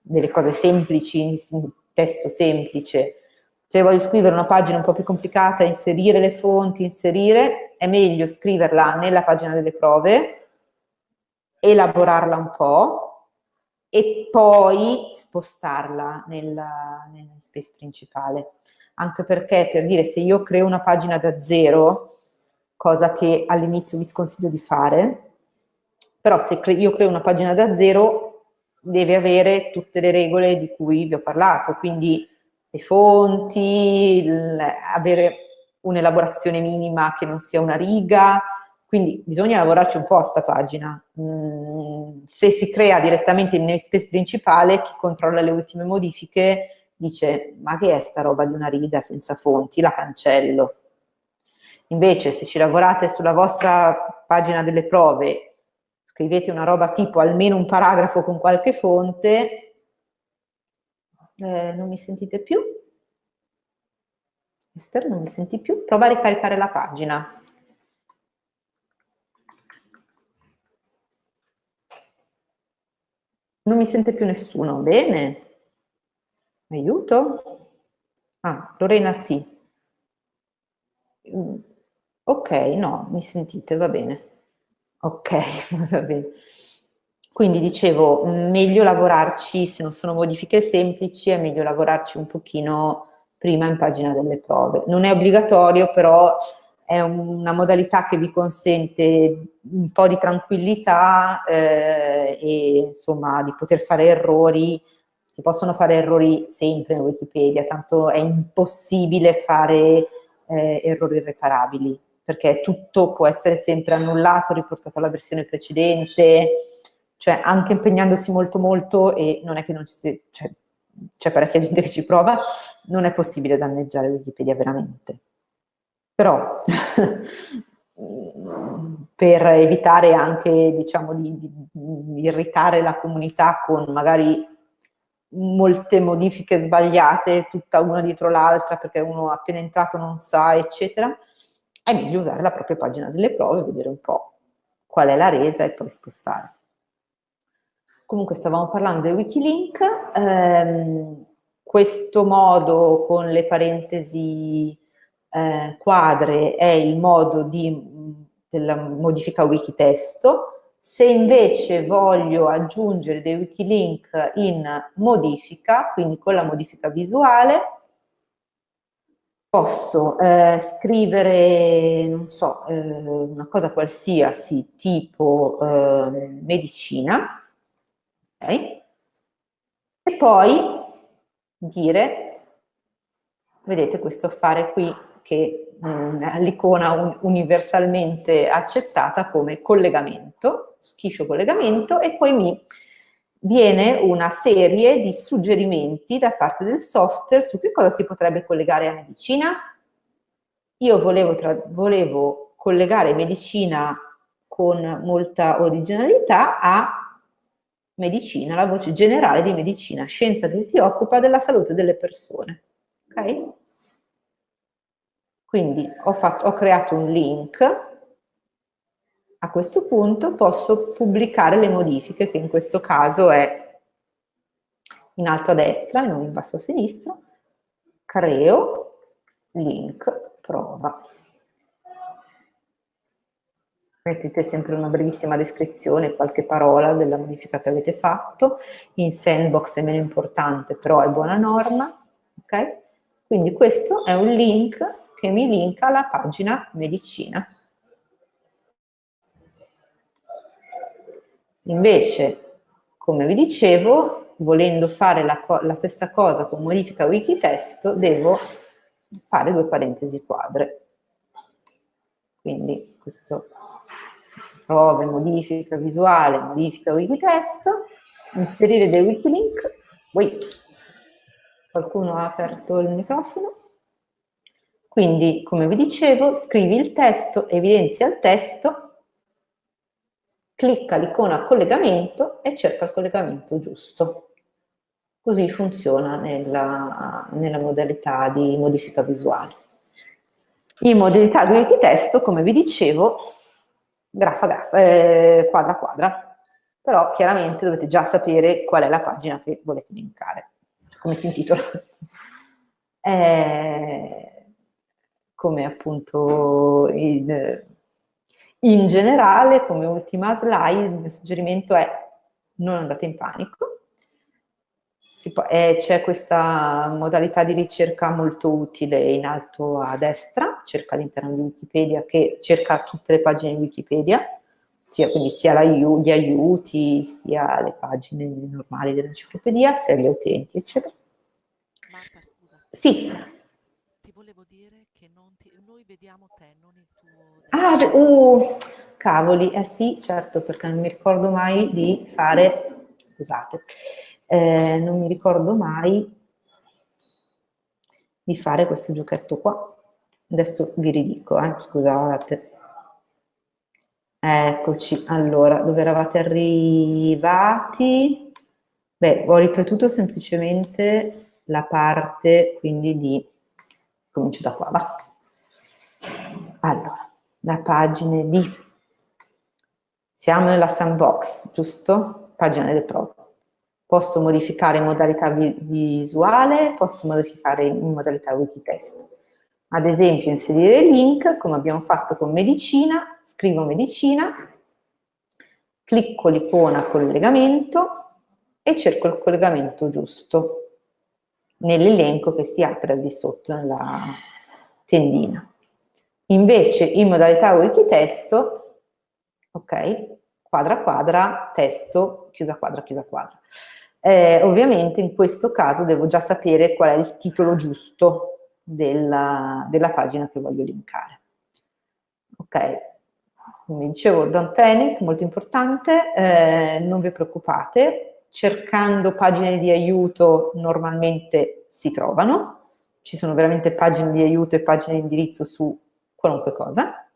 delle cose semplici, testo semplice. Se voglio scrivere una pagina un po' più complicata, inserire le fonti, inserire, è meglio scriverla nella pagina delle prove, elaborarla un po' e poi spostarla nel, nel space principale anche perché per dire se io creo una pagina da zero, cosa che all'inizio vi sconsiglio di fare, però se io creo una pagina da zero deve avere tutte le regole di cui vi ho parlato, quindi le fonti, avere un'elaborazione minima che non sia una riga, quindi bisogna lavorarci un po' a sta pagina. Mm, se si crea direttamente il namespace principale, chi controlla le ultime modifiche dice ma che è sta roba di una riga senza fonti, la cancello. Invece se ci lavorate sulla vostra pagina delle prove, scrivete una roba tipo almeno un paragrafo con qualche fonte, eh, non mi sentite più? Esther, non mi senti più? Prova a ricaricare la pagina. Non mi sente più nessuno, bene. Aiuto? Ah, Lorena sì. Mm, ok, no, mi sentite, va bene. Ok, <laughs> va bene. Quindi dicevo, meglio lavorarci, se non sono modifiche semplici, è meglio lavorarci un pochino prima in pagina delle prove. Non è obbligatorio, però è una modalità che vi consente un po' di tranquillità eh, e insomma di poter fare errori si possono fare errori sempre in Wikipedia, tanto è impossibile fare eh, errori irreparabili, perché tutto può essere sempre annullato, riportato alla versione precedente, cioè anche impegnandosi molto molto e non è che non ci sia, cioè, c'è parecchia gente che ci prova, non è possibile danneggiare Wikipedia veramente. Però <laughs> per evitare anche diciamo, di, di, di irritare la comunità con magari molte modifiche sbagliate, tutta una dietro l'altra perché uno appena entrato non sa, eccetera, è meglio usare la propria pagina delle prove, vedere un po' qual è la resa e poi spostare. Comunque stavamo parlando del Wikilink, ehm, questo modo con le parentesi eh, quadre è il modo di, della modifica wikitesto, se invece voglio aggiungere dei wikilink in modifica, quindi con la modifica visuale, posso eh, scrivere, non so, eh, una cosa qualsiasi tipo eh, medicina, ok? E poi dire, vedete questo affare qui che mm, l'icona un, universalmente accettata come collegamento, schifo collegamento, e poi mi viene una serie di suggerimenti da parte del software su che cosa si potrebbe collegare a medicina. Io volevo, volevo collegare medicina con molta originalità a medicina, la voce generale di medicina, scienza che si occupa della salute delle persone. Ok? Quindi ho, fatto, ho creato un link a questo punto posso pubblicare le modifiche, che in questo caso è in alto a destra e non in basso a sinistra, creo, link, prova. Mettete sempre una brevissima descrizione, qualche parola della modifica che avete fatto, in sandbox è meno importante, però è buona norma, ok? Quindi questo è un link che mi linka alla pagina medicina. Invece, come vi dicevo, volendo fare la, la stessa cosa con modifica wikitesto, devo fare due parentesi quadre. Quindi questo prove, modifica visuale, modifica wikitesto, inserire dei wikilink. Ui, qualcuno ha aperto il microfono. Quindi, come vi dicevo, scrivi il testo, evidenzia il testo clicca l'icona collegamento e cerca il collegamento giusto. Così funziona nella, nella modalità di modifica visuale. In modalità di wikitesto, come vi dicevo, grafa grafa, eh, quadra quadra, però chiaramente dovete già sapere qual è la pagina che volete linkare, come si intitola. Eh, come appunto il, in generale, come ultima slide, il mio suggerimento è non andate in panico. Eh, c'è questa modalità di ricerca molto utile in alto a destra, cerca all'interno di Wikipedia, che cerca tutte le pagine di Wikipedia, sia, quindi sia la, gli aiuti, sia le pagine normali dell'enciclopedia, sia gli utenti, eccetera. Marta, scusa. Sì. Che ti, noi vediamo te, non il Ah, uh, cavoli, eh sì, certo, perché non mi ricordo mai di fare, scusate, eh, non mi ricordo mai di fare questo giochetto qua. Adesso vi ridico, eh, scusate. Eccoci, allora, dove eravate arrivati? Beh, ho ripetuto semplicemente la parte, quindi di... Comincio da qua, va. Allora, la pagina di... Siamo nella sandbox, giusto? Pagina delle prove. Posso modificare in modalità vi visuale, posso modificare in modalità wikitesto. Ad esempio inserire il link, come abbiamo fatto con medicina, scrivo medicina, clicco l'icona collegamento e cerco il collegamento giusto nell'elenco che si apre al di sotto nella tendina. Invece in modalità wikitesto, ok, quadra quadra, testo, chiusa quadra, chiusa quadra. Eh, ovviamente in questo caso devo già sapere qual è il titolo giusto della, della pagina che voglio linkare. Ok, come dicevo, don't panic, molto importante, eh, non vi preoccupate, cercando pagine di aiuto normalmente si trovano, ci sono veramente pagine di aiuto e pagine di indirizzo su qualunque cosa.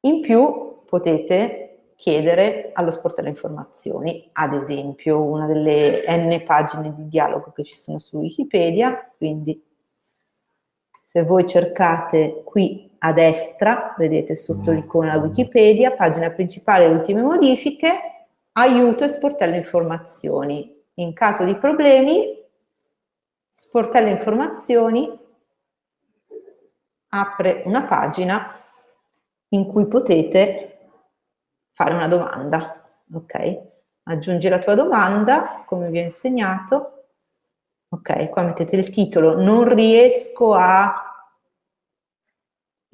In più potete chiedere allo sportello informazioni, ad esempio una delle n pagine di dialogo che ci sono su Wikipedia, quindi se voi cercate qui a destra, vedete sotto l'icona Wikipedia, pagina principale, ultime modifiche, aiuto e sportello informazioni. In caso di problemi, sportello informazioni apre una pagina in cui potete fare una domanda, ok? Aggiungi la tua domanda, come vi ho insegnato. Ok, qua mettete il titolo. Non riesco a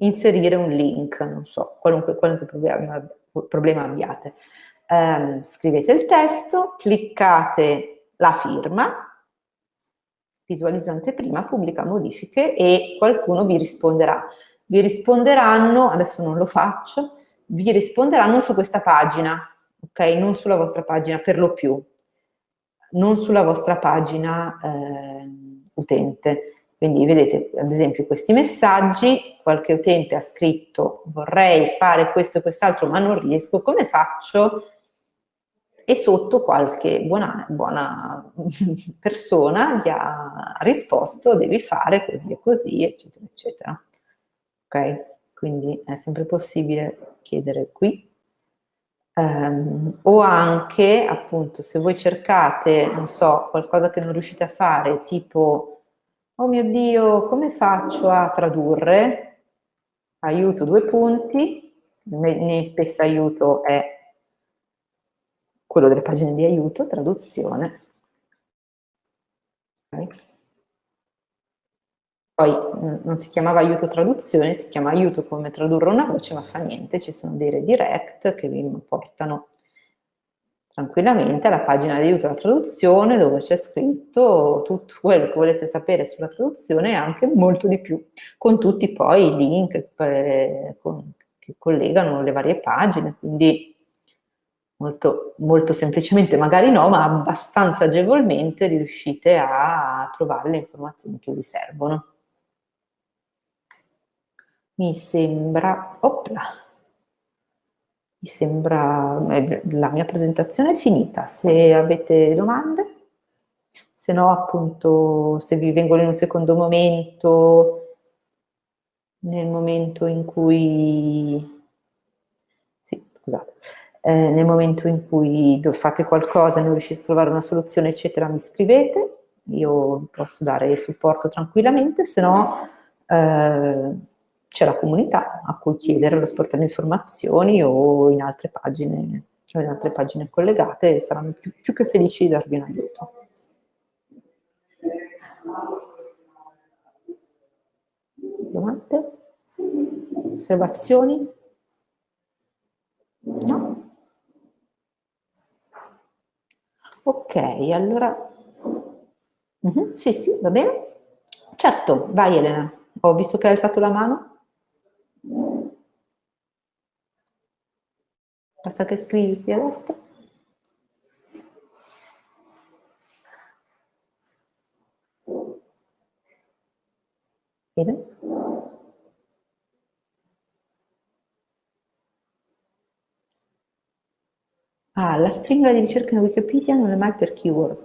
inserire un link, non so, qualunque, qualunque problema, problema, abbiate. Um, scrivete il testo, cliccate la firma, visualizzante prima, pubblica modifiche e qualcuno vi risponderà. Vi risponderanno, adesso non lo faccio, vi risponderanno su questa pagina, ok? Non sulla vostra pagina per lo più, non sulla vostra pagina eh, utente. Quindi vedete, ad esempio, questi messaggi, qualche utente ha scritto vorrei fare questo e quest'altro ma non riesco, come faccio? E sotto qualche buona, buona <laughs> persona gli ha risposto devi fare così e così, eccetera, eccetera. Ok? Quindi è sempre possibile chiedere qui. Um, o anche, appunto, se voi cercate, non so, qualcosa che non riuscite a fare, tipo oh mio Dio, come faccio a tradurre? Aiuto due punti, namespace aiuto è quello delle pagine di aiuto, traduzione. Okay. Poi mm, non si chiamava aiuto traduzione, si chiama aiuto come tradurre una voce, ma fa niente, ci sono dei redirect che vi portano tranquillamente alla pagina di aiuto alla traduzione dove c'è scritto tutto quello che volete sapere sulla traduzione e anche molto di più, con tutti poi i link eh, che collegano le varie pagine, quindi molto, molto semplicemente, magari no, ma abbastanza agevolmente riuscite a trovare le informazioni che vi servono. Mi sembra, opla, mi sembra, eh, la mia presentazione è finita, se avete domande, se no appunto se vi vengono in un secondo momento, nel momento in cui, sì, scusate, eh, nel momento in cui fate qualcosa e non riuscite a trovare una soluzione eccetera mi scrivete, io posso dare supporto tranquillamente, se no eh, c'è la comunità a cui chiedere lo sportello informazioni o in altre pagine, o in altre pagine collegate e saranno più, più che felici di darvi un aiuto. Domande? Osservazioni? No? Ok, allora... Uh -huh, sì, sì, va bene. Certo, vai Elena. Ho visto che hai alzato la mano. Basta che scrivi qui a destra. Bene. Ah, la stringa di ricerca in Wikipedia non è mai per keywords.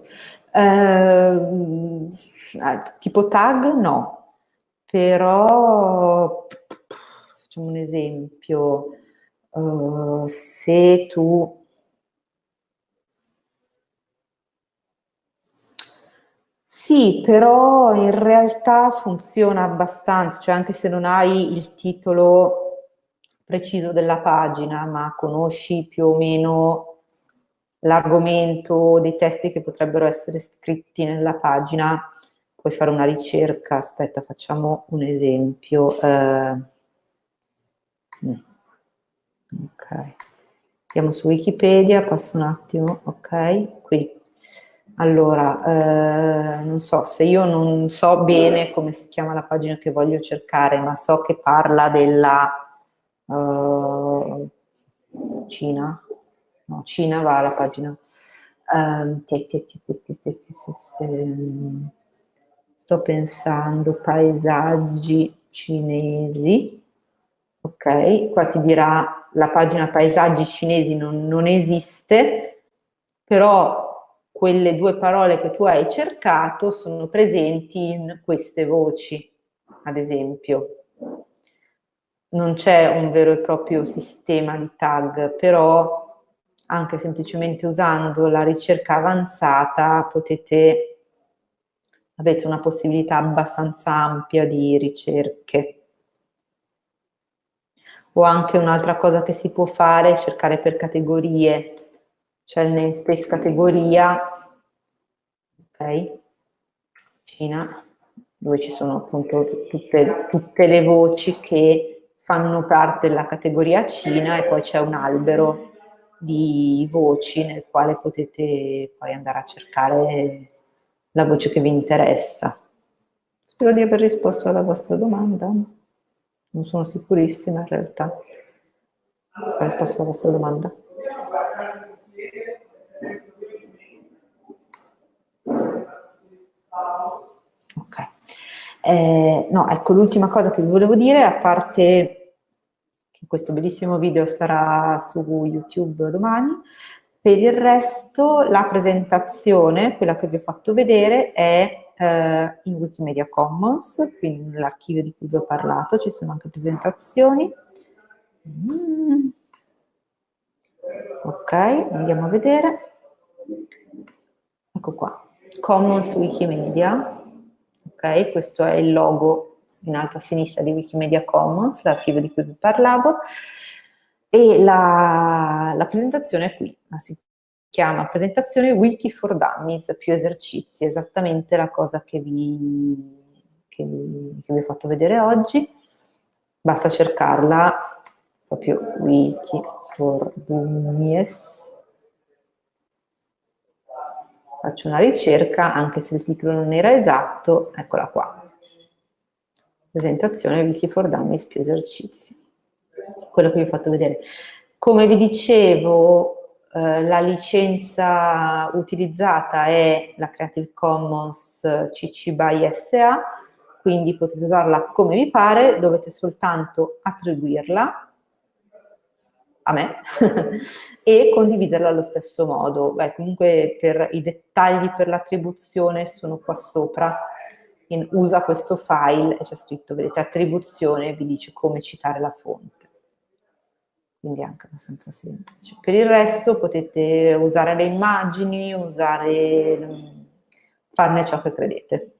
Uh, tipo tag no, però facciamo un esempio, uh, se tu Sì, però in realtà funziona abbastanza, cioè anche se non hai il titolo preciso della pagina, ma conosci più o meno l'argomento dei testi che potrebbero essere scritti nella pagina, puoi fare una ricerca, aspetta facciamo un esempio. Eh, ok. Andiamo su wikipedia passo un attimo ok qui. Allora eh, non so se io non so bene come si chiama la pagina che voglio cercare ma so che parla della uh, Cina no Cina va alla pagina. Sto pensando paesaggi cinesi. Ok, qua ti dirà la pagina paesaggi cinesi non, non esiste, però quelle due parole che tu hai cercato sono presenti in queste voci, ad esempio. Non c'è un vero e proprio sistema di tag, però anche semplicemente usando la ricerca avanzata potete, avete una possibilità abbastanza ampia di ricerche. O anche un'altra cosa che si può fare è cercare per categorie, cioè il namespace categoria, ok, Cina, dove ci sono appunto tutte, tutte le voci che fanno parte della categoria Cina e poi c'è un albero di voci nel quale potete poi andare a cercare la voce che vi interessa. Spero di aver risposto alla vostra domanda. Non sono sicurissima in realtà. Ho risposto alla vostra domanda. Ok. Eh, no, ecco, l'ultima cosa che vi volevo dire, a parte questo bellissimo video sarà su YouTube domani. Per il resto la presentazione, quella che vi ho fatto vedere, è eh, in Wikimedia Commons, quindi nell'archivio di cui vi ho parlato, ci sono anche presentazioni. Mm. Ok, andiamo a vedere. Ecco qua, Commons Wikimedia. Ok, questo è il logo in alto a sinistra di Wikimedia Commons, l'archivio di cui vi parlavo, e la, la presentazione è qui, si chiama presentazione Wiki for Dummies, più esercizi, esattamente la cosa che vi, che che vi ho fatto vedere oggi, basta cercarla proprio Wiki for Dummies, faccio una ricerca, anche se il titolo non era esatto, eccola qua presentazione Wiki for Dummies più esercizi. Quello che vi ho fatto vedere. Come vi dicevo, eh, la licenza utilizzata è la Creative Commons CC BY SA, quindi potete usarla come vi pare, dovete soltanto attribuirla a me <laughs> e condividerla allo stesso modo. Beh, comunque per i dettagli per l'attribuzione sono qua sopra in, usa questo file e c'è scritto, vedete, attribuzione, vi dice come citare la fonte. Quindi è anche abbastanza semplice. Per il resto potete usare le immagini, usare, farne ciò che credete.